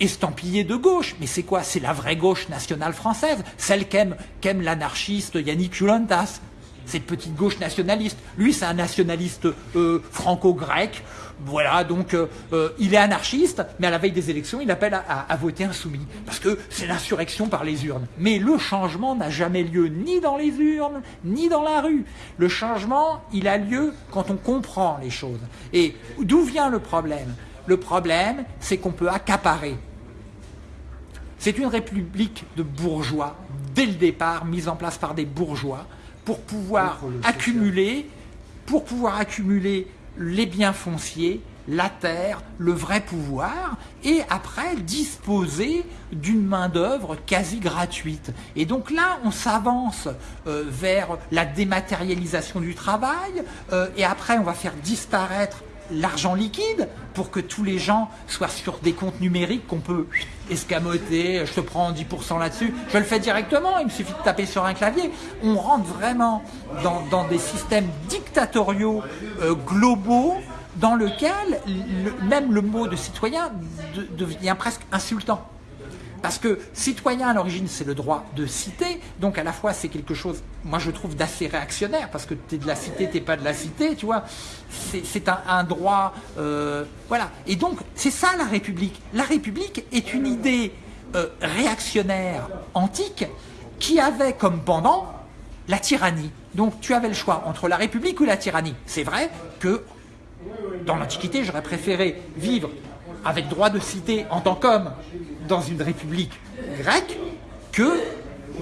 A: estampillé de gauche. Mais c'est quoi? C'est la vraie gauche nationale française, celle qu'aime l'anarchiste Yannick Ulantas. Cette petite gauche nationaliste. Lui, c'est un nationaliste euh, franco-grec. Voilà, donc euh, euh, il est anarchiste, mais à la veille des élections, il appelle à voter insoumis. Parce que c'est l'insurrection par les urnes. Mais le changement n'a jamais lieu ni dans les urnes, ni dans la rue. Le changement, il a lieu quand on comprend les choses. Et d'où vient le problème? Le problème, c'est qu'on peut accaparer c'est une république de bourgeois, dès le départ, mise en place par des bourgeois, pour pouvoir accumuler, pour pouvoir accumuler les biens fonciers, la terre, le vrai pouvoir, et après disposer d'une main-d'œuvre quasi gratuite. Et donc là, on s'avance euh, vers la dématérialisation du travail, euh, et après, on va faire disparaître l'argent liquide pour que tous les gens soient sur des comptes numériques qu'on peut escamoter, je te prends 10% là-dessus, je le fais directement, il me suffit de taper sur un clavier. On rentre vraiment dans, des systèmes dictatoriaux euh, globaux dans lesquels le- même le mot de citoyen de- devient presque insultant. Parce que citoyen à l'origine, c'est le droit de citer, donc à la fois c'est quelque chose, moi je trouve d'assez réactionnaire, parce que tu es de la cité, tu pas de la cité, tu vois. C'est un, droit, euh, voilà. Et donc c'est ça la République. La République est une idée euh, réactionnaire antique qui avait comme pendant la tyrannie. Donc tu avais le choix entre la République ou la tyrannie. C'est vrai que dans l'Antiquité, j'aurais préféré vivre avec droit de cité en tant qu'homme dans une république grecque que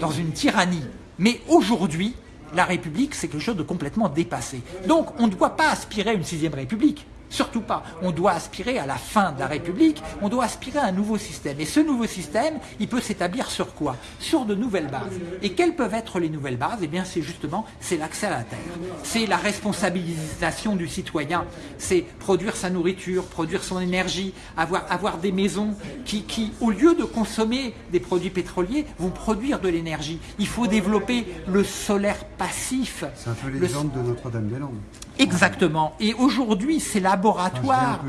A: dans une tyrannie. Mais aujourd'hui, la République, c'est quelque chose de complètement dépassé. Donc, on ne doit pas aspirer à une sixième République. Surtout pas. On doit aspirer à la fin de la République, on doit aspirer à un nouveau système. Et ce nouveau système, il peut s'établir sur quoi? Sur de nouvelles bases. Et quelles peuvent être les nouvelles bases? Eh bien, c'est justement, c'est l'accès à la terre. C'est la responsabilisation du citoyen. C'est produire sa nourriture, produire son énergie, avoir, avoir des maisons qui, qui, au lieu de consommer des produits pétroliers, vont produire de l'énergie. Il faut développer le solaire passif.
C: C'est un peu l'exemple de Notre-Dame-des-Landes.
A: Exactement. Et aujourd'hui, ces laboratoires...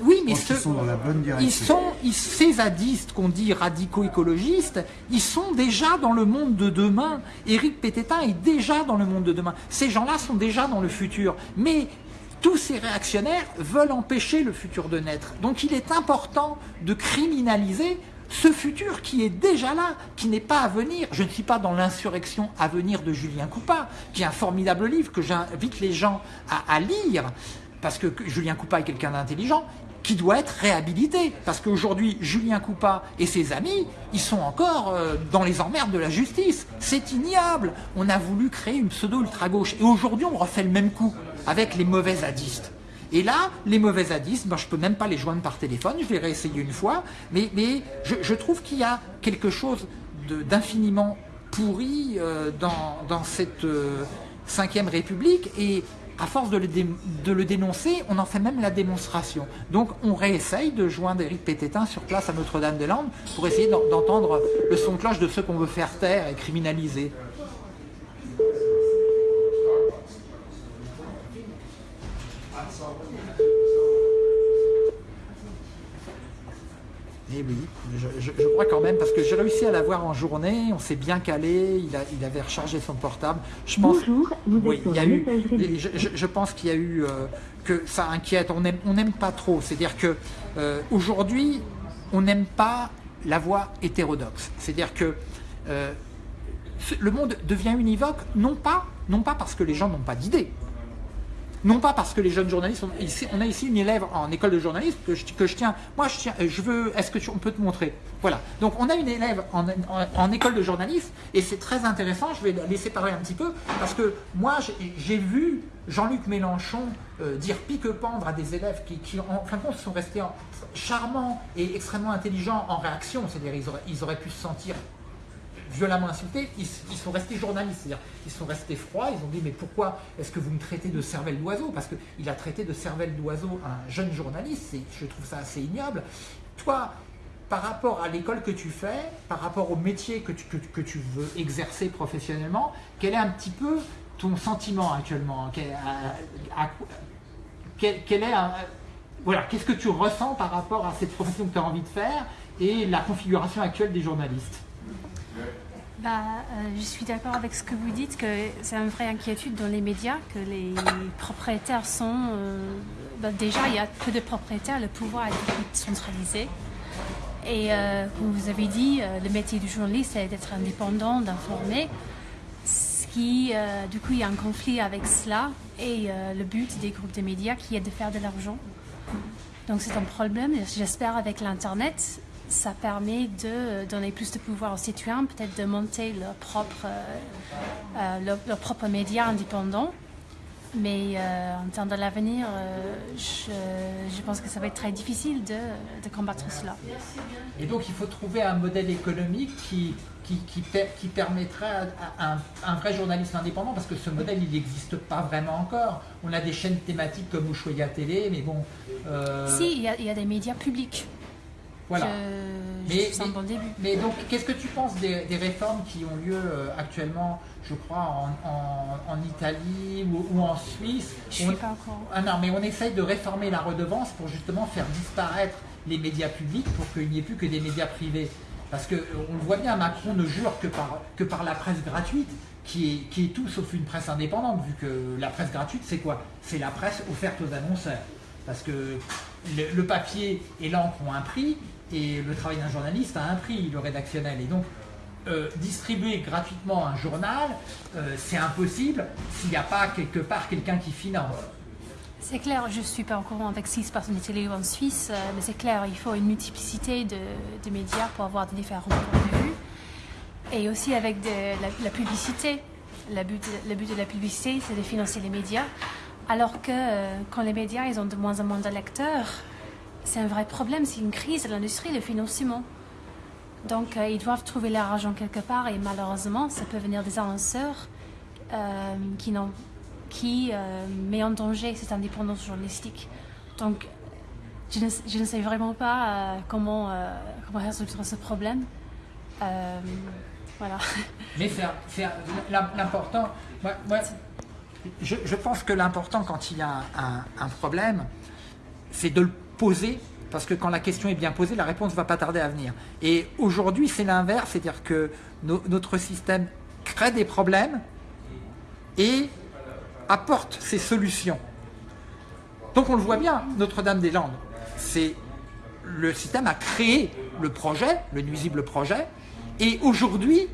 A: oui, mais
C: ils sont dans la bonne direction.
A: Ils sont, ces zadistes qu'on dit radicaux-écologistes, ils sont déjà dans le monde de demain. Éric Pététin est déjà dans le monde de demain. Ces gens-là sont déjà dans le futur. Mais tous ces réactionnaires veulent empêcher le futur de naître. Donc il est important de criminaliser ce futur qui est déjà là, qui n'est pas à venir. Je ne suis pas dans l'insurrection à venir de Julien Coupa, qui est un formidable livre que j'invite les gens à, lire, parce que Julien Coupa est quelqu'un d'intelligent, qui doit être réhabilité. Parce qu'aujourd'hui, Julien Coupa et ses amis, ils sont encore euh, dans les emmerdes de la justice. C'est ignoble. On a voulu créer une pseudo-ultra-gauche. Et aujourd'hui, on refait le même coup avec les mauvais zadistes. Et là, les mauvais zadistes, ben, je ne peux même pas les joindre par téléphone, je vais réessayer une fois, mais, je, trouve qu'il y a quelque chose d'infiniment pourri euh, dans, cette 5 euh, République, et à force de le, de le, dénoncer, on en fait même la démonstration. Donc on réessaye de joindre Éric Pététin sur place à Notre-Dame-des-Landes pour essayer d'entendre le son de cloche de ceux qu'on veut faire taire et criminaliser. Eh oui, je, crois quand même, parce que j'ai réussi à l'avoir en journée, on s'est bien calé, il, avait rechargé son portable.
B: Je pense, Bonjour, vous
A: il y a eu, je, pense qu'il y a eu euh, que ça inquiète, on n'aime on pas trop. C'est-à-dire que euh, aujourd'hui, on n'aime pas la voie hétérodoxe. C'est-à-dire que euh, le monde devient univoque, non pas, non pas parce que les gens n'ont pas d'idées, non pas parce que les jeunes journalistes, on, a ici une élève en école de journalisme que je, tiens, moi je tiens, veux, est-ce que tu, on peut te montrer? Voilà, donc on a une élève en, école de journalisme et c'est très intéressant, je vais la laisser parler un petit peu, parce que moi j'ai vu Jean-Luc Mélenchon euh, dire pique-pendre à des élèves qui, en fin de compte sont restés charmants et extrêmement intelligents en réaction, c'est-à-dire ils ils auraient pu se sentir violemment insultés, ils, sont restés journalistes, ils sont restés froids, ils ont dit mais pourquoi est-ce que vous me traitez de cervelle d'oiseau? Parce qu'il a traité de cervelle d'oiseau un jeune journaliste, je trouve ça assez ignoble. Toi, par rapport à l'école que tu fais, par rapport au métier que tu, veux exercer professionnellement, quel est un petit peu ton sentiment actuellement? Qu'est-ce que tu ressens par rapport à cette profession que tu as envie de faire et la configuration actuelle des journalistes?
D: Bah, euh, je suis d'accord avec ce que vous dites, que c'est une vraie inquiétude dans les médias, que les propriétaires sont... Euh, bah, déjà, il y a peu de propriétaires, le pouvoir est centralisé. Et euh, comme vous avez dit, le métier du journaliste, c'est d'être indépendant, d'informer. Ce qui, du coup, il y a un conflit avec cela et le but des groupes de médias qui est de faire de l'argent. Donc c'est un problème. J'espère avec l'Internet, ça permet de donner plus de pouvoir aux citoyens, peut-être de monter leur propre, euh, euh, leur, propre média indépendant. Mais euh, en termes de l'avenir, je, pense que ça va être très difficile de, de, combattre cela.
A: Et donc il faut trouver un modèle économique qui, qui, qui, permettrait à, un, vrai journaliste indépendant, parce que ce modèle il n'existe pas vraiment encore. On a des chaînes thématiques comme Ushuaïa Télé, mais bon...
D: Si, il y, a, il y a des médias publics.
A: Voilà.
D: mais, bon début.
A: mais donc, qu'est-ce que tu penses des, réformes qui ont lieu euh, actuellement, je crois, en, Italie ou, en Suisse?
D: Je ne pas encore.
A: Ah non, mais on essaye de réformer la redevance pour justement faire disparaître les médias publics pour qu'il n'y ait plus que des médias privés. Parce qu'on le voit bien, Macron ne jure que par, que par la presse gratuite, qui est, qui est tout sauf une presse indépendante, vu que la presse gratuite, c'est quoi? C'est la presse offerte aux annonceurs. Parce que le, le papier et l'encre ont un prix, et le travail d'un journaliste a un prix, le rédactionnel. Et donc, euh, distribuer gratuitement un journal, euh, c'est impossible s'il n'y a pas quelque part quelqu'un qui finance.
D: C'est clair, je ne suis pas au courant avec ce qui se passe en Suisse, euh, mais c'est clair, il faut une multiplicité de, de médias pour avoir des différents points de vue. Et aussi avec de, la, publicité. Le but, le but de la publicité, c'est de financer les médias. Alors que quand les médias ils ont de moins en moins de lecteurs, c'est un vrai problème, c'est une crise de l'industrie, le financement. Donc euh, ils doivent trouver leur argent quelque part et malheureusement, ça peut venir des annonceurs euh, qui, qui euh, met en danger cette indépendance journalistique. Donc je ne, sais vraiment pas euh, comment, résoudre ce problème. voilà.
A: Mais c'est l'important. Moi, je, pense que l'important quand il y a un problème, c'est de le poser parce que quand la question est bien posée, la réponse ne va pas tarder à venir. Et aujourd'hui, c'est l'inverse, c'est-à-dire que no, notre système crée des problèmes et apporte ses solutions. Donc on le voit bien, Notre-Dame-des-Landes, c'est le système a créé le projet, le nuisible projet, et aujourd'hui,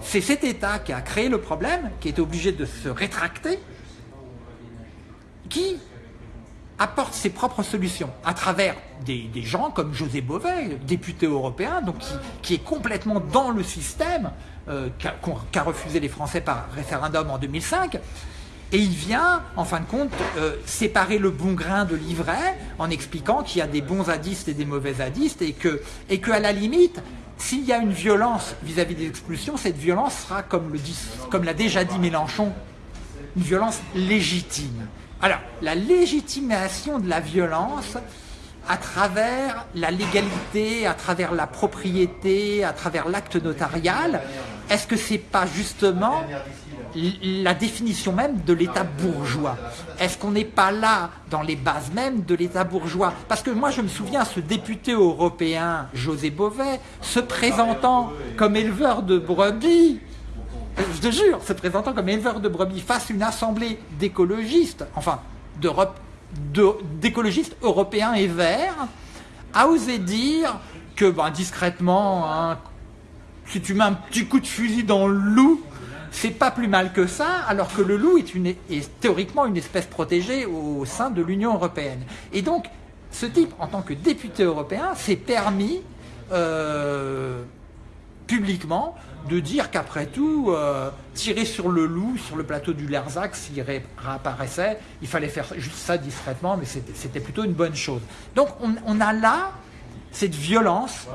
A: c'est cet État qui a créé le problème, qui est obligé de se rétracter, qui apporte ses propres solutions à travers des, gens comme José Bové, député européen, donc qui, est complètement dans le système euh, qu'a qu refusé les Français par référendum en 2005. Et il vient, en fin de compte, euh, séparer le bon grain de l'ivraie en expliquant qu'il y a des bons zadistes et des mauvais zadistes et que, et que à la limite, s'il y a une violence vis-à-vis -vis des expulsions, cette violence sera, comme l'a déjà dit Mélenchon, une violence légitime. Alors, la légitimation de la violence à travers la légalité, à travers la propriété, à travers l'acte notarial, est-ce que c'est pas justement la définition même de l'État bourgeois? Est-ce qu'on n'est pas là dans les bases mêmes de l'État bourgeois? Parce que moi je me souviens, ce député européen, José Bové, se présentant comme éleveur de brebis, je te jure, se présentant comme éleveur de brebis face à une assemblée d'écologistes, enfin d'écologistes européens et verts, a osé dire que ben, discrètement, hein, si tu mets un petit coup de fusil dans le loup, c'est pas plus mal que ça, alors que le loup est, théoriquement une espèce protégée au sein de l'Union européenne. Et donc, ce type, en tant que député européen, s'est permis euh, publiquement de dire qu'après tout, euh, tirer sur le loup, sur le plateau du Lerzac, s'il réapparaissait, il fallait faire juste ça discrètement, mais c'était plutôt une bonne chose. Donc on, a là cette violence,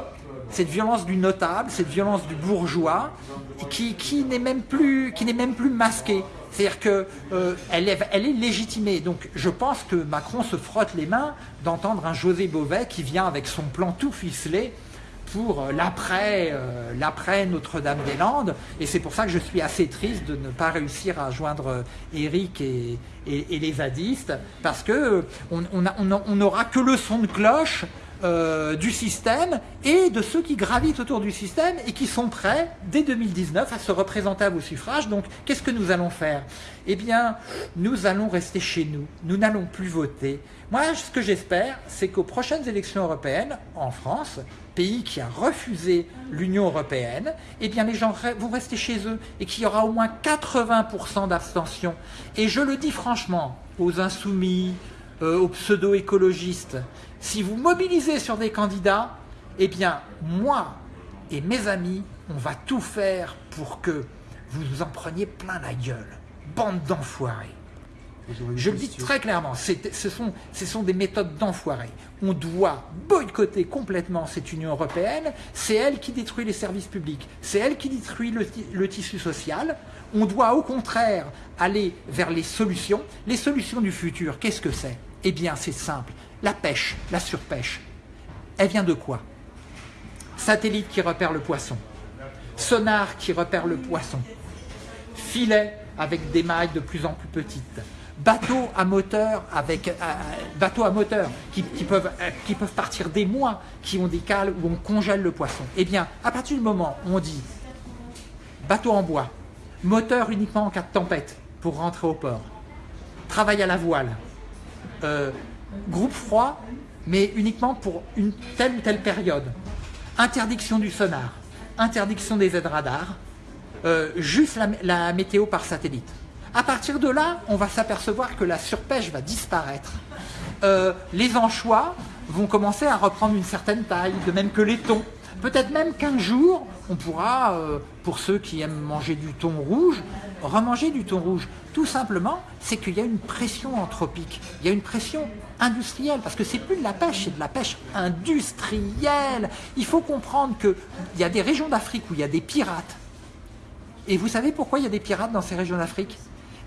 A: cette violence du notable, cette violence du bourgeois, qui, n'est même plus, qui même plus masquée. C'est-à-dire qu'elle euh, est, elle est légitimée. Donc je pense que Macron se frotte les mains d'entendre un José Bové qui vient avec son plan tout ficelé pour euh, l'après euh, l'après Notre-Dame-des-Landes. Et c'est pour ça que je suis assez triste de ne pas réussir à joindre Eric et, et, les zadistes, parce que on n'aura que le son de cloche euh, du système et de ceux qui gravitent autour du système et qui sont prêts, dès 2019, à se représenter à vos suffrages. Donc, qu'est-ce que nous allons faire? Eh bien, nous allons rester chez nous. Nous n'allons plus voter. Moi, ce que j'espère, c'est qu'aux prochaines élections européennes, en France, pays qui a refusé l'Union européenne, eh bien les gens vont rester chez eux et qu'il y aura au moins 80% d'abstention. Et je le dis franchement aux insoumis, euh, aux pseudo-écologistes, si vous mobilisez sur des candidats, eh bien moi et mes amis, on va tout faire pour que vous nous en preniez plein la gueule. Bande d'enfoirés. Je le dis très clairement, ce sont, ce sont des méthodes d'enfoirés. On doit boycotter complètement cette Union européenne, c'est elle qui détruit les services publics, c'est elle qui détruit le, le, tissu social. On doit au contraire aller vers les solutions. Les solutions du futur, qu'est-ce que c'est? Eh bien c'est simple, la pêche, la surpêche. Elle vient de quoi? Satellite qui repère le poisson, sonar qui repère le poisson, filet avec des mailles de plus en plus petites, bateaux à moteur avec euh, à moteur qui, peuvent, euh, qui peuvent partir des mois, qui ont des cales où on congèle le poisson. Eh bien, à partir du moment où on dit bateau en bois, moteur uniquement en cas de tempête pour rentrer au port, travail à la voile, euh, groupe froid, mais uniquement pour une telle ou telle période, interdiction du sonar, interdiction des aides radars, juste la météo par satellite. À partir de là, on va s'apercevoir que la surpêche va disparaître. Euh, les anchois vont commencer à reprendre une certaine taille, de même que les thons. Peut-être même qu'un jour, on pourra, euh, pour ceux qui aiment manger du thon rouge, remanger du thon rouge. Tout simplement, c'est qu'il y a une pression anthropique, il y a une pression industrielle, parce que c'est plus de la pêche, c'est de la pêche industrielle. Il faut comprendre qu'il y a des régions d'Afrique où il y a des pirates. Et vous savez pourquoi il y a des pirates dans ces régions d'Afrique?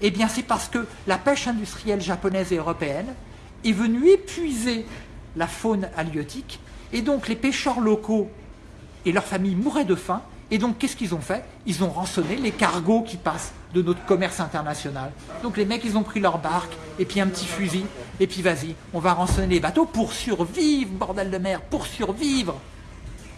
A: Eh bien, c'est parce que la pêche industrielle japonaise et européenne est venue épuiser la faune halieutique, et donc les pêcheurs locaux et leurs familles mouraient de faim, et donc qu'est-ce qu'ils ont fait? Ils ont rançonné les cargos qui passent de notre commerce international. Donc les mecs, ils ont pris leur barque, et puis un petit fusil, et puis vas-y, on va rançonner les bateaux pour survivre, bordel de mer, pour survivre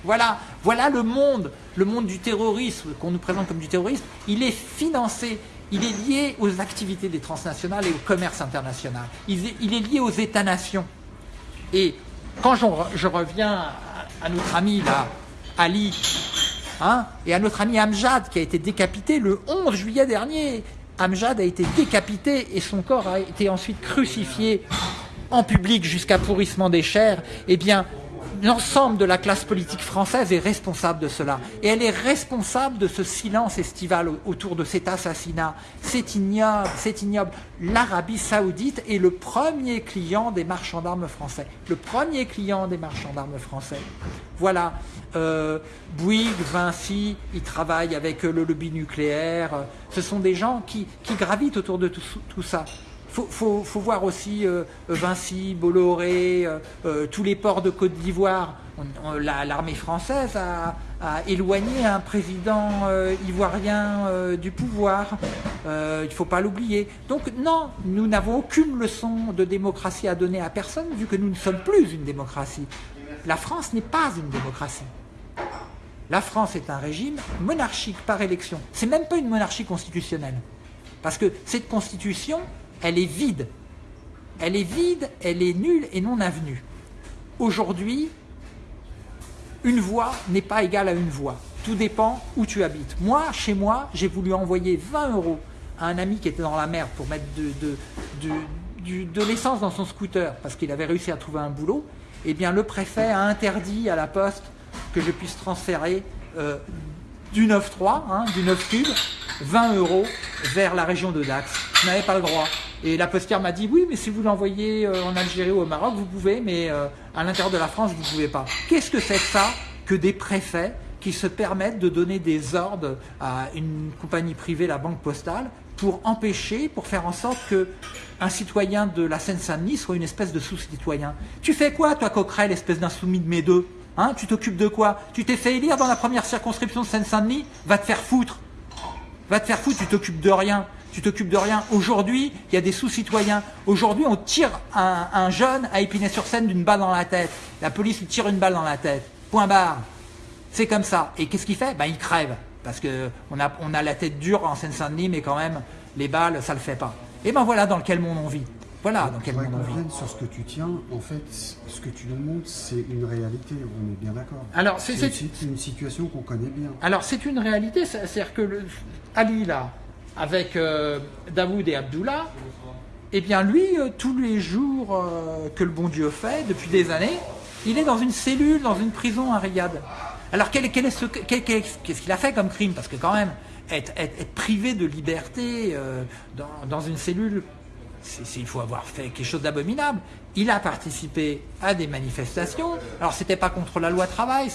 A: voilà, voilà le monde, le monde du terrorisme qu'on nous présente comme du terrorisme. Il est financé il est lié aux activités des transnationales et au commerce international. Il est, lié aux États-nations. Et quand je, reviens à, notre ami là, Ali, hein, et à notre ami Amjad qui a été décapité le 11 juillet dernier, Amjad a été décapité et son corps a été ensuite crucifié en public jusqu'à pourrissement des chairs, eh bien, l'ensemble de la classe politique française est responsable de cela. Et elle est responsable de ce silence estival autour de cet assassinat. C'est ignoble. L'Arabie saoudite est le premier client des marchands d'armes français. Le premier client des marchands d'armes français. Voilà. Euh, Bouygues, Vinci, ils travaillent avec le lobby nucléaire. Ce sont des gens qui, gravitent autour de tout ça faut, faut, voir aussi euh, Vinci, Bolloré, euh, euh, tous les ports de Côte d'Ivoire. L'armée française a, éloigné un président ivoirien du pouvoir. il ne faut pas l'oublier. Donc non, nous n'avons aucune leçon de démocratie à donner à personne, vu que nous ne sommes plus une démocratie. La France n'est pas une démocratie. La France est un régime monarchique par élection. C'est même pas une monarchie constitutionnelle. Parce que cette constitution, elle est vide. Elle est vide, elle est nulle et non avenue. Aujourd'hui, une voix n'est pas égale à une voix. Tout dépend où tu habites. Moi, chez moi, j'ai voulu envoyer 20 euros à un ami qui était dans la merde pour mettre de, de, l'essence dans son scooter parce qu'il avait réussi à trouver un boulot. Eh bien, le préfet a interdit à la poste que je puisse transférer euh, du 9.3, hein, du 9 cube, 20 euros vers la région de Dax. Je n'avais pas le droit. Et la postière m'a dit, oui, mais si vous l'envoyez euh, en Algérie ou au Maroc, vous pouvez, mais euh, à l'intérieur de la France, vous ne pouvez pas. Qu'est-ce que c'est que ça que des préfets qui se permettent de donner des ordres à une compagnie privée, la Banque Postale, pour empêcher, pour faire en sorte que un citoyen de la Seine-Saint-Denis soit une espèce de sous-citoyen? Tu fais quoi, toi, Coquerel, espèce d'insoumis de mes deux? Hein Tu t'occupes de quoi Tu t'es fait élire dans la première circonscription de Seine-Saint-Denis Va te faire foutre Va te faire foutre, tu t'occupes de rien tu t'occupes de rien. Aujourd'hui, il y a des sous-citoyens. Aujourd'hui, on tire un, jeune à Épinay-sur-Seine d'une balle dans la tête. La police lui tire une balle dans la tête. Point barre. C'est comme ça. Et qu'est-ce qu'il fait? Ben, Il crève. Parce qu'on a, on a la tête dure en Seine-Saint-Denis, mais quand même, les balles, ça le fait pas. Et ben voilà dans quel monde on vit. Voilà on vit.
C: sur ce que tu tiens, en fait, ce que tu nous montres, c'est une réalité, on est bien d'accord.
A: Alors, c'est
C: une situation qu'on connaît bien.
A: Alors, c'est une réalité, c'est-à-dire que le, Ali, là, avec euh, Daoud et Abdullah, eh bien lui, euh, tous les jours euh, que le bon Dieu fait, depuis des années, il est dans une cellule, dans une prison à Riyad. Alors quel, qu'est-ce qu'il a fait comme crime? Parce que quand même, être, privé de liberté dans, une cellule, il faut avoir fait quelque chose d'abominable. Il a participé à des manifestations. Alors c'était pas contre la loi travail,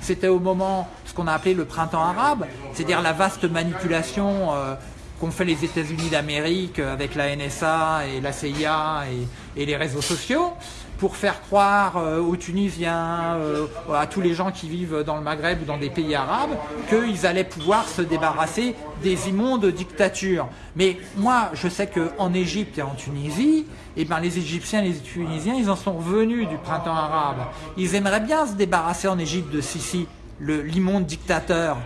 A: c'était au moment ce qu'on a appelé le printemps arabe, c'est-à-dire la vaste manipulation qu'ont fait les États-Unis d'Amérique avec la NSA et la CIA et, les réseaux sociaux pour faire croire euh, aux Tunisiens, euh, à tous les gens qui vivent dans le Maghreb ou dans des pays arabes, qu'ils allaient pouvoir se débarrasser des immondes dictatures. Mais moi, je sais qu'en Égypte et en Tunisie, eh ben, les Égyptiens et les Tunisiens, ils en sont revenus du printemps arabe. Ils aimeraient bien se débarrasser en Égypte de Sisi, l'immonde dictateur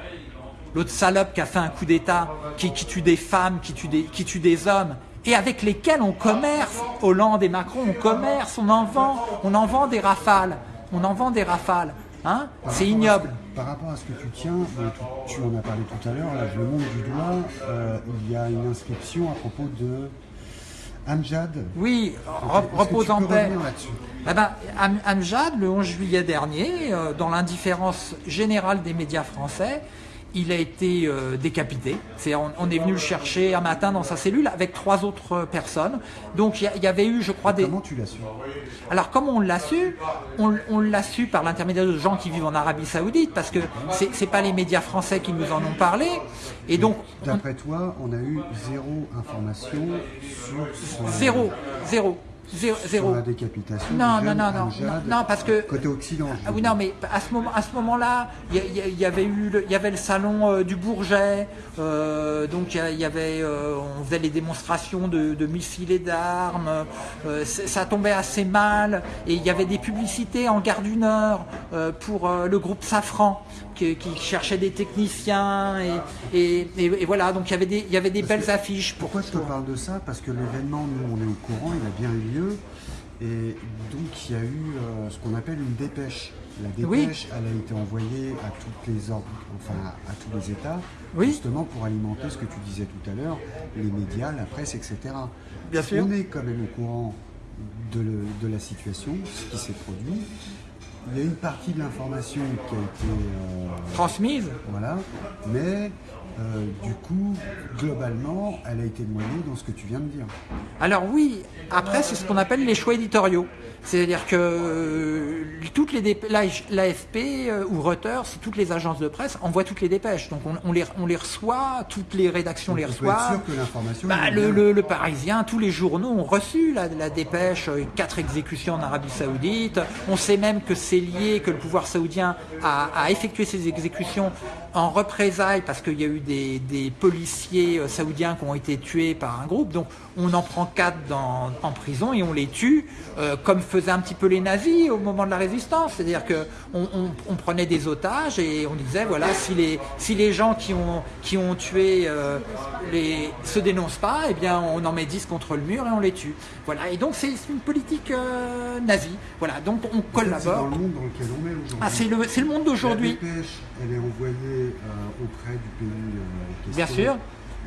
A: l'autre salope qui a fait un coup d'État, qui, tue des femmes, qui tue des, qui tue des hommes, et avec lesquels on commerce. Hollande et Macron, on commerce, on en vend, on en vend des rafales. On en vend des rafales. Hein C'est ignoble.
C: par rapport à ce que tu tiens, euh, tu, en as parlé tout à l'heure, je le montre du doigt, euh, il y a une inscription à propos de Amjad.
A: Oui, repose en paix. Eh ben, Amjad, le 11 juillet dernier, euh, dans l'indifférence générale des médias français, il a été euh, décapité. on, est venu le chercher un matin dans sa cellule avec trois autres personnes. Donc il y, avait eu, je crois, des...
C: Comment tu l'as su?
A: Alors comment on l'a su On, l'a su par l'intermédiaire de gens qui vivent en Arabie Saoudite, parce que c'est, n'est pas les médias français qui nous en ont parlé. Et donc...
C: D'après toi, on a eu zéro information sur...
A: Zéro, zéro. Zéro.
C: la décapitation.
A: Non, non, non, non, non, parce que
C: côté Occident.
A: Ah oui, non, mais à ce moment, à ce moment-là, il y, avait eu, il y avait le salon euh, du Bourget, euh, donc il y, avait, euh, on faisait les démonstrations de, missiles et d'armes. ça tombait assez mal, et il y avait des publicités en gare du Nord pour le groupe Safran qui, cherchait des techniciens et, et, voilà, donc il y avait des, il y avait des belles affiches.
C: Pourquoi je te parle de ça? Parce que l'événement, nous on est au courant, il a bien eu lieu. Et donc il y a eu euh, ce qu'on appelle une dépêche. La dépêche, elle a été envoyée à toutes les ordres, enfin à, tous les États, justement pour alimenter ce que tu disais tout à l'heure, les médias, la presse, etc.
A: Bien sûr.
C: On est quand même au courant de, de la situation, ce qui s'est produit. Il y a une partie de l'information qui a été euh,
A: transmise.
C: Voilà, mais euh, du coup, globalement, elle a été noyée dans ce que tu viens de dire.
A: Alors oui, après c'est ce qu'on appelle les choix éditoriaux. C'est-à-dire que euh, toutes les l'AFP euh, ou Reuters, toutes les agences de presse envoient toutes les dépêches. Donc on, les, on les reçoit, toutes les rédactions les reçoivent.
C: sûr que l'information.
A: Bah, le, Parisien, tous les journaux ont reçu la, la dépêche, euh, quatre exécutions en Arabie Saoudite. On sait même que c'est lié, que le pouvoir saoudien a, a effectué ces exécutions en représailles parce qu'il y a eu des, des, policiers saoudiens qui ont été tués par un groupe. Donc on en prend quatre dans, en prison et on les tue comme faisait un petit peu les nazis au moment de la résistance, c'est-à-dire que on, prenait des otages et on disait voilà si les si les gens qui ont qui ont tué euh, les se dénoncent pas, eh bien on en met 10 contre le mur et on les tue. Voilà et donc c'est une politique euh, nazie. Voilà donc on collabore. C'est
C: dans le monde dans lequel on est aujourd'hui.
A: Ah c'est le c'est le monde d'aujourd'hui.
C: La dépêche, elle est envoyée euh, auprès du pays.
A: Bien sûr.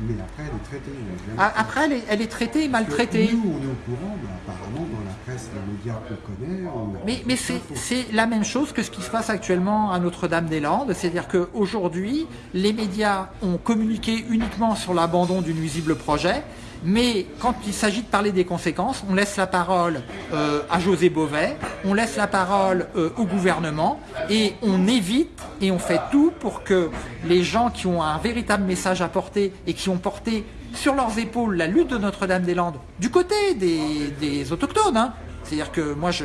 C: Mais après, elle est traitée.
A: Ah, après, elle est, elle est traitée et maltraitée.
C: Nous, on est au courant, apparemment, dans la presse, les médias qu'on connaît.
A: mais mais c'est la même chose que ce qui se passe actuellement à Notre-Dame-des-Landes. C'est-à-dire qu'aujourd'hui, les médias ont communiqué uniquement sur l'abandon du nuisible projet. Mais quand il s'agit de parler des conséquences, on laisse la parole euh, à José Bové, on laisse la parole euh, au gouvernement et on évite et on fait tout pour que les gens qui ont un véritable message à porter et qui ont porté sur leurs épaules la lutte de Notre-Dame-des-Landes du côté des, autochtones, hein. c'est-à-dire que moi, je,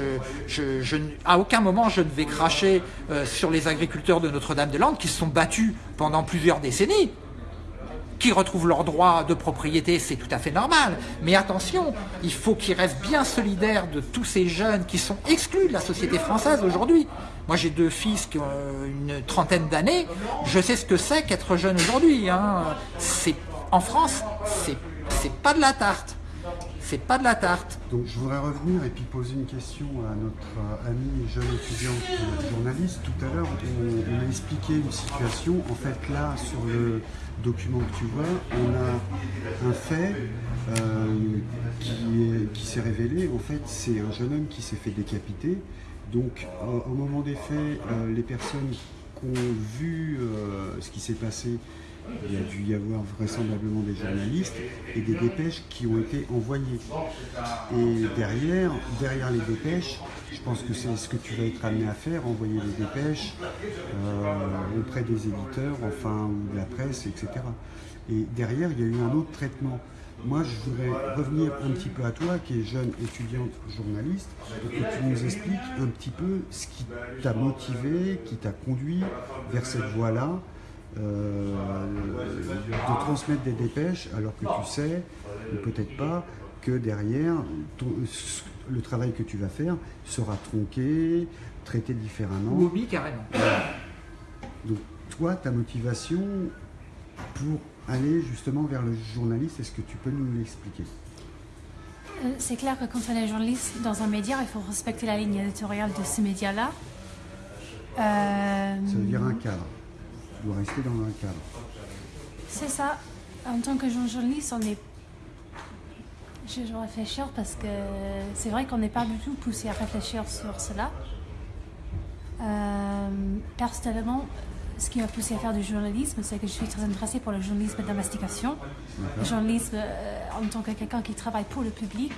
A: à aucun moment, je ne vais cracher euh, sur les agriculteurs de Notre-Dame-des-Landes qui se sont battus pendant plusieurs décennies qui retrouvent leurs droits de propriété, c'est tout à fait normal. Mais attention, il faut qu'ils restent bien solidaires de tous ces jeunes qui sont exclus de la société française aujourd'hui. Moi, j'ai deux fils qui ont une trentaine d'années. Je sais ce que c'est qu'être jeune aujourd'hui. Hein. En France, c'est pas de la tarte. C'est pas de la tarte.
C: Donc, je voudrais revenir et puis poser une question à notre ami jeune étudiante journaliste. Tout à l'heure, on, a expliqué une situation. En fait, là, sur le document que tu vois, on a un fait euh, qui s'est révélé. En fait, c'est un jeune homme qui s'est fait décapiter. Donc, au moment des faits, euh, les personnes qui ont vu euh, ce qui s'est passé il y a dû y avoir vraisemblablement des journalistes et des dépêches qui ont été envoyées. Et derrière, derrière les dépêches, je pense que c'est ce que tu vas être amené à faire, envoyer les dépêches euh, auprès des éditeurs, enfin, ou de la presse, etc. Et derrière, il y a eu un autre traitement. Moi, je voudrais revenir un petit peu à toi, qui es jeune étudiante journaliste, pour que tu nous expliques un petit peu ce qui t'a motivé, qui t'a conduit vers cette voie-là, de transmettre des dépêches, alors que tu sais, ou peut-être pas, que derrière, le travail que tu vas faire sera tronqué, traité différemment.
A: Oui, carrément.
C: Donc, toi, ta motivation pour aller justement vers le journaliste, est-ce que tu peux nous l'expliquer?
D: Euh, C'est clair que quand on est journaliste dans un média, il faut respecter la ligne éditoriale de ce média-là.
C: Euh, Ça veut dire un cadre. Rester dans un cadre.
D: C'est ça. En tant que journaliste, on est. Je vais réfléchir parce que c'est vrai qu'on n'est pas du tout poussé à réfléchir sur cela. Euh, personnellement, ce qui m'a poussé à faire du journalisme, c'est que je suis très intéressée pour le journalisme d'investigation. Le journalisme euh, en tant que quelqu'un qui travaille pour le public,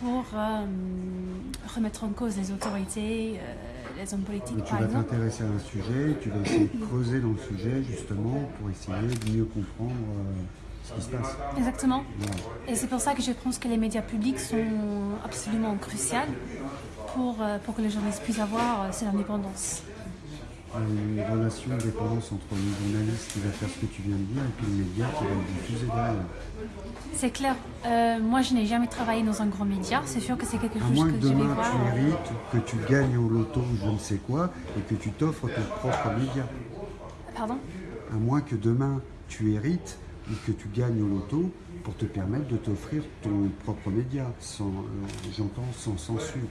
D: pour euh, remettre en cause les autorités, les hommes politiques,
C: tu vas t'intéresser à un sujet, tu vas essayer de creuser dans le sujet justement pour essayer de mieux comprendre ce qui se passe.
D: Exactement. Et c'est pour ça que je pense que les médias publics sont absolument cruciaux pour, pour que les journalistes puissent avoir cette indépendance
C: une relation de dépendance entre le journaliste qui va faire ce que tu viens de dire et puis le média qui va le diffuser derrière.
D: C'est clair. Euh, moi, je n'ai jamais travaillé dans un grand média. C'est sûr que c'est quelque chose
C: que,
D: que je vais voir.
C: tu hérites, que tu gagnes au loto ou je ne sais quoi et que tu t'offres ton propre média.
D: Pardon?
C: À moins que demain tu hérites et que tu gagnes au loto pour te permettre de t'offrir ton propre média, sans, euh, j'entends sans censure.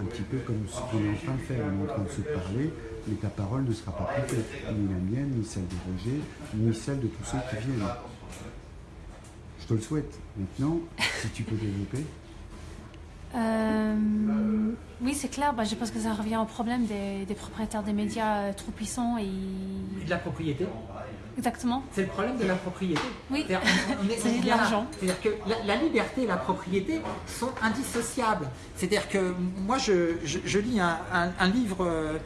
C: Un petit peu comme ce qu'on est en train de faire. On est en train de se parler mais ta parole ne sera pas coupée, ni la mienne, ni celle de Roger, ni celle de tous ceux qui viennent. Je te le souhaite. Maintenant, si tu peux développer.
D: Euh, oui, c'est clair. Bah, je pense que ça revient au problème des, propriétaires des médias euh, trop puissants et...
A: De la propriété
D: Exactement.
A: C'est le problème de la propriété.
D: Oui, c'est de l'argent.
A: C'est-à-dire que la, liberté et la propriété sont indissociables. C'est-à-dire que moi, je, lis un, livre, euh,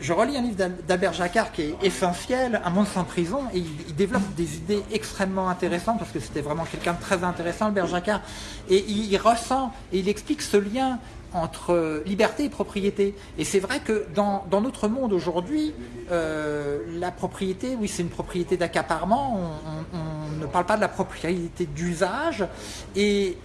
A: je relis un livre d'Albert Jacquard qui est essentiel, Un monde sans prison, et il, développe des idées extrêmement intéressantes parce que c'était vraiment quelqu'un de très intéressant, Albert Jacquard. Et il ressent et il explique ce lien entre liberté et propriété. Et c'est vrai que dans, notre monde aujourd'hui, euh, la propriété, oui, c'est une propriété d'accaparement, on, ne parle pas de la propriété d'usage, et,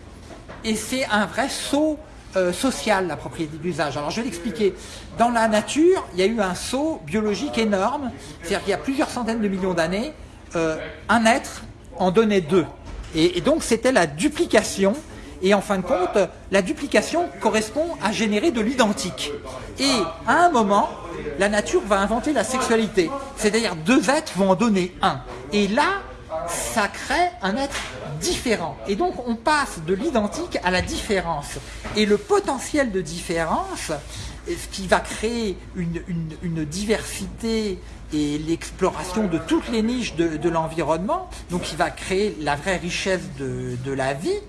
A: et c'est un vrai saut euh, social, la propriété d'usage. Alors je vais l'expliquer. Dans la nature, il y a eu un saut biologique énorme, c'est-à-dire qu'il y a plusieurs centaines de millions d'années, euh, un être en donnait deux. et donc c'était la duplication et en fin de compte, la duplication correspond à générer de l'identique. Et à un moment, la nature va inventer la sexualité. C'est-à-dire deux êtres vont en donner un. Et là, ça crée un être différent. Et donc on passe de l'identique à la différence. Et le potentiel de différence, ce qui va créer une, diversité et l'exploration de toutes les niches de, l'environnement, donc qui va créer la vraie richesse de, la vie,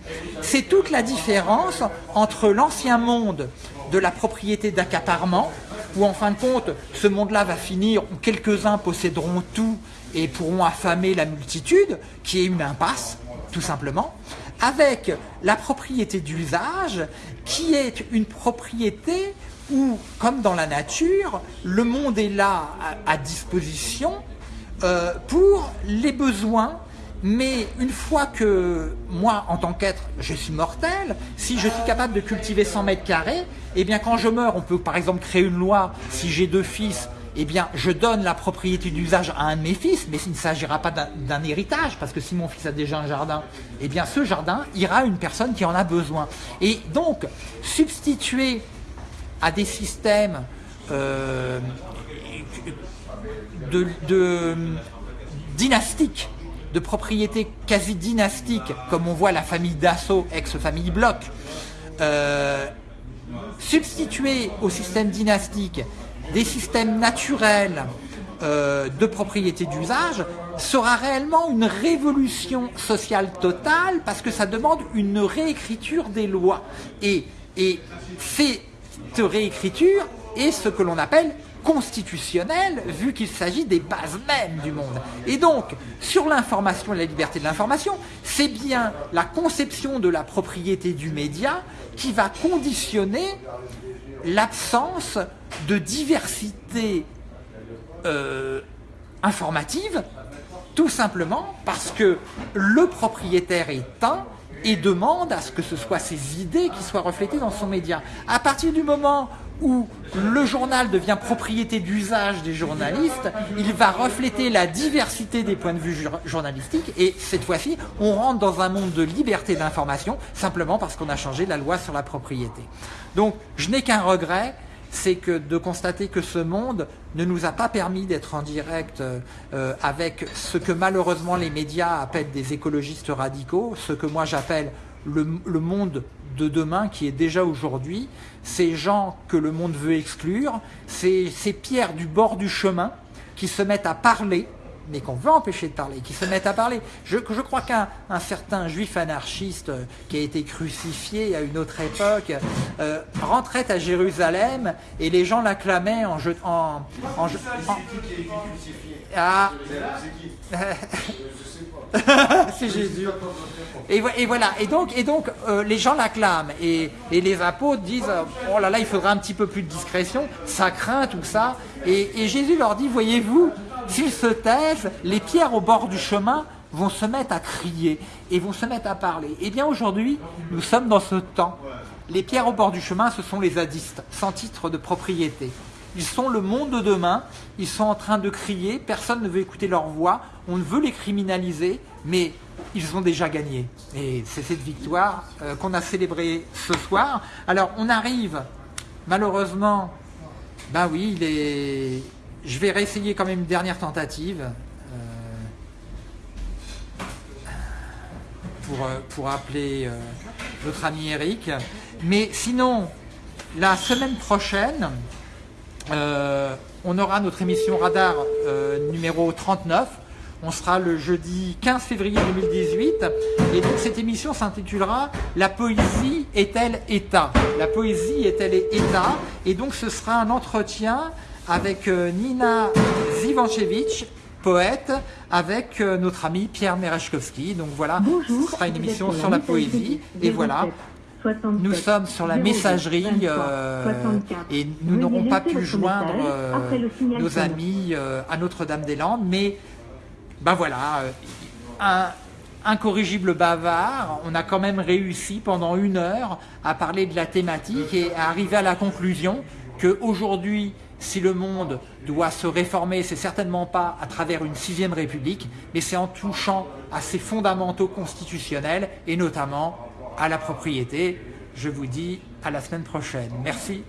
A: c'est toute la différence entre l'ancien monde de la propriété d'accaparement, où en fin de compte, ce monde-là va finir où quelques-uns posséderont tout et pourront affamer la multitude, qui est une impasse, tout simplement, avec la propriété d'usage, qui est une propriété où, comme dans la nature, le monde est là à, disposition euh, pour les besoins mais une fois que moi, en tant qu'être, je suis mortel, si je suis capable de cultiver 100 mètres carrés, eh bien quand je meurs, on peut par exemple créer une loi, si j'ai deux fils, eh bien je donne la propriété d'usage à un de mes fils, mais il ne s'agira pas d'un héritage, parce que si mon fils a déjà un jardin, eh bien ce jardin ira à une personne qui en a besoin. Et donc, substituer à des systèmes euh, de, dynastiques, de propriété quasi dynastique, comme on voit la famille Dassault, ex-famille Bloch, euh, substituer au système dynastique des systèmes naturels euh, de propriété d'usage sera réellement une révolution sociale totale parce que ça demande une réécriture des lois. Et, et cette réécriture est ce que l'on appelle constitutionnelle vu qu'il s'agit des bases mêmes du monde. Et donc, sur l'information et la liberté de l'information, c'est bien la conception de la propriété du média qui va conditionner l'absence de diversité euh, informative, tout simplement parce que le propriétaire est un et demande à ce que ce soit ses idées qui soient reflétées dans son média. À partir du moment où le journal devient propriété d'usage des journalistes, il va refléter la diversité des points de vue journalistiques et cette fois-ci, on rentre dans un monde de liberté d'information simplement parce qu'on a changé la loi sur la propriété. Donc, je n'ai qu'un regret, c'est que de constater que ce monde ne nous a pas permis d'être en direct euh, avec ce que malheureusement les médias appellent des écologistes radicaux, ce que moi j'appelle le, monde de demain qui est déjà aujourd'hui, ces gens que le monde veut exclure, ces pierres du bord du chemin qui se mettent à parler mais qu'on veut empêcher de parler, qui se mettent à parler. Je, je crois qu'un certain juif anarchiste euh, qui a été crucifié à une autre époque euh, rentrait à Jérusalem et les gens l'acclamaient en jetant... En, en, ah. c'est Jésus. Et, et, voilà. Et donc, et donc euh, les gens l'acclament. Et, et, les apôtres disent Oh là là, il faudra un petit peu plus de discrétion. Ça craint tout ça. Et, et Jésus leur dit Voyez-vous, S'ils se taisent, les pierres au bord du chemin vont se mettre à crier et vont se mettre à parler. Eh bien aujourd'hui, nous sommes dans ce temps. Les pierres au bord du chemin, ce sont les zadistes, sans titre de propriété. Ils sont le monde de demain, ils sont en train de crier, personne ne veut écouter leur voix, on ne veut les criminaliser, mais ils ont déjà gagné. Et c'est cette victoire euh, qu'on a célébrée ce soir. Alors on arrive, malheureusement, ben oui, il est, je vais réessayer quand même une dernière tentative euh, pour, euh, pour appeler euh, notre ami Eric. Mais sinon, la semaine prochaine, on aura notre émission Radar numéro 39. On sera le jeudi 15 février 2018 et donc cette émission s'intitulera La poésie est-elle État? La poésie est-elle État? Et donc ce sera un entretien avec euh, Nina Zivanchevich, poète, avec euh, notre ami Pierre Merechkowski. Donc voilà, ce sera une émission sur la poésie. Et voilà, nous sommes sur la messagerie euh, et nous n'aurons pas pu joindre nos amis à Notre-Dame-des-Landes, mais ben voilà, un incorrigible bavard, on a quand même réussi pendant une heure à parler de la thématique et à arriver à la conclusion qu'aujourd'hui, si le monde doit se réformer, c'est certainement pas à travers une sixième république, mais c'est en touchant à ses fondamentaux constitutionnels et notamment à la propriété. Je vous dis à la semaine prochaine. Merci.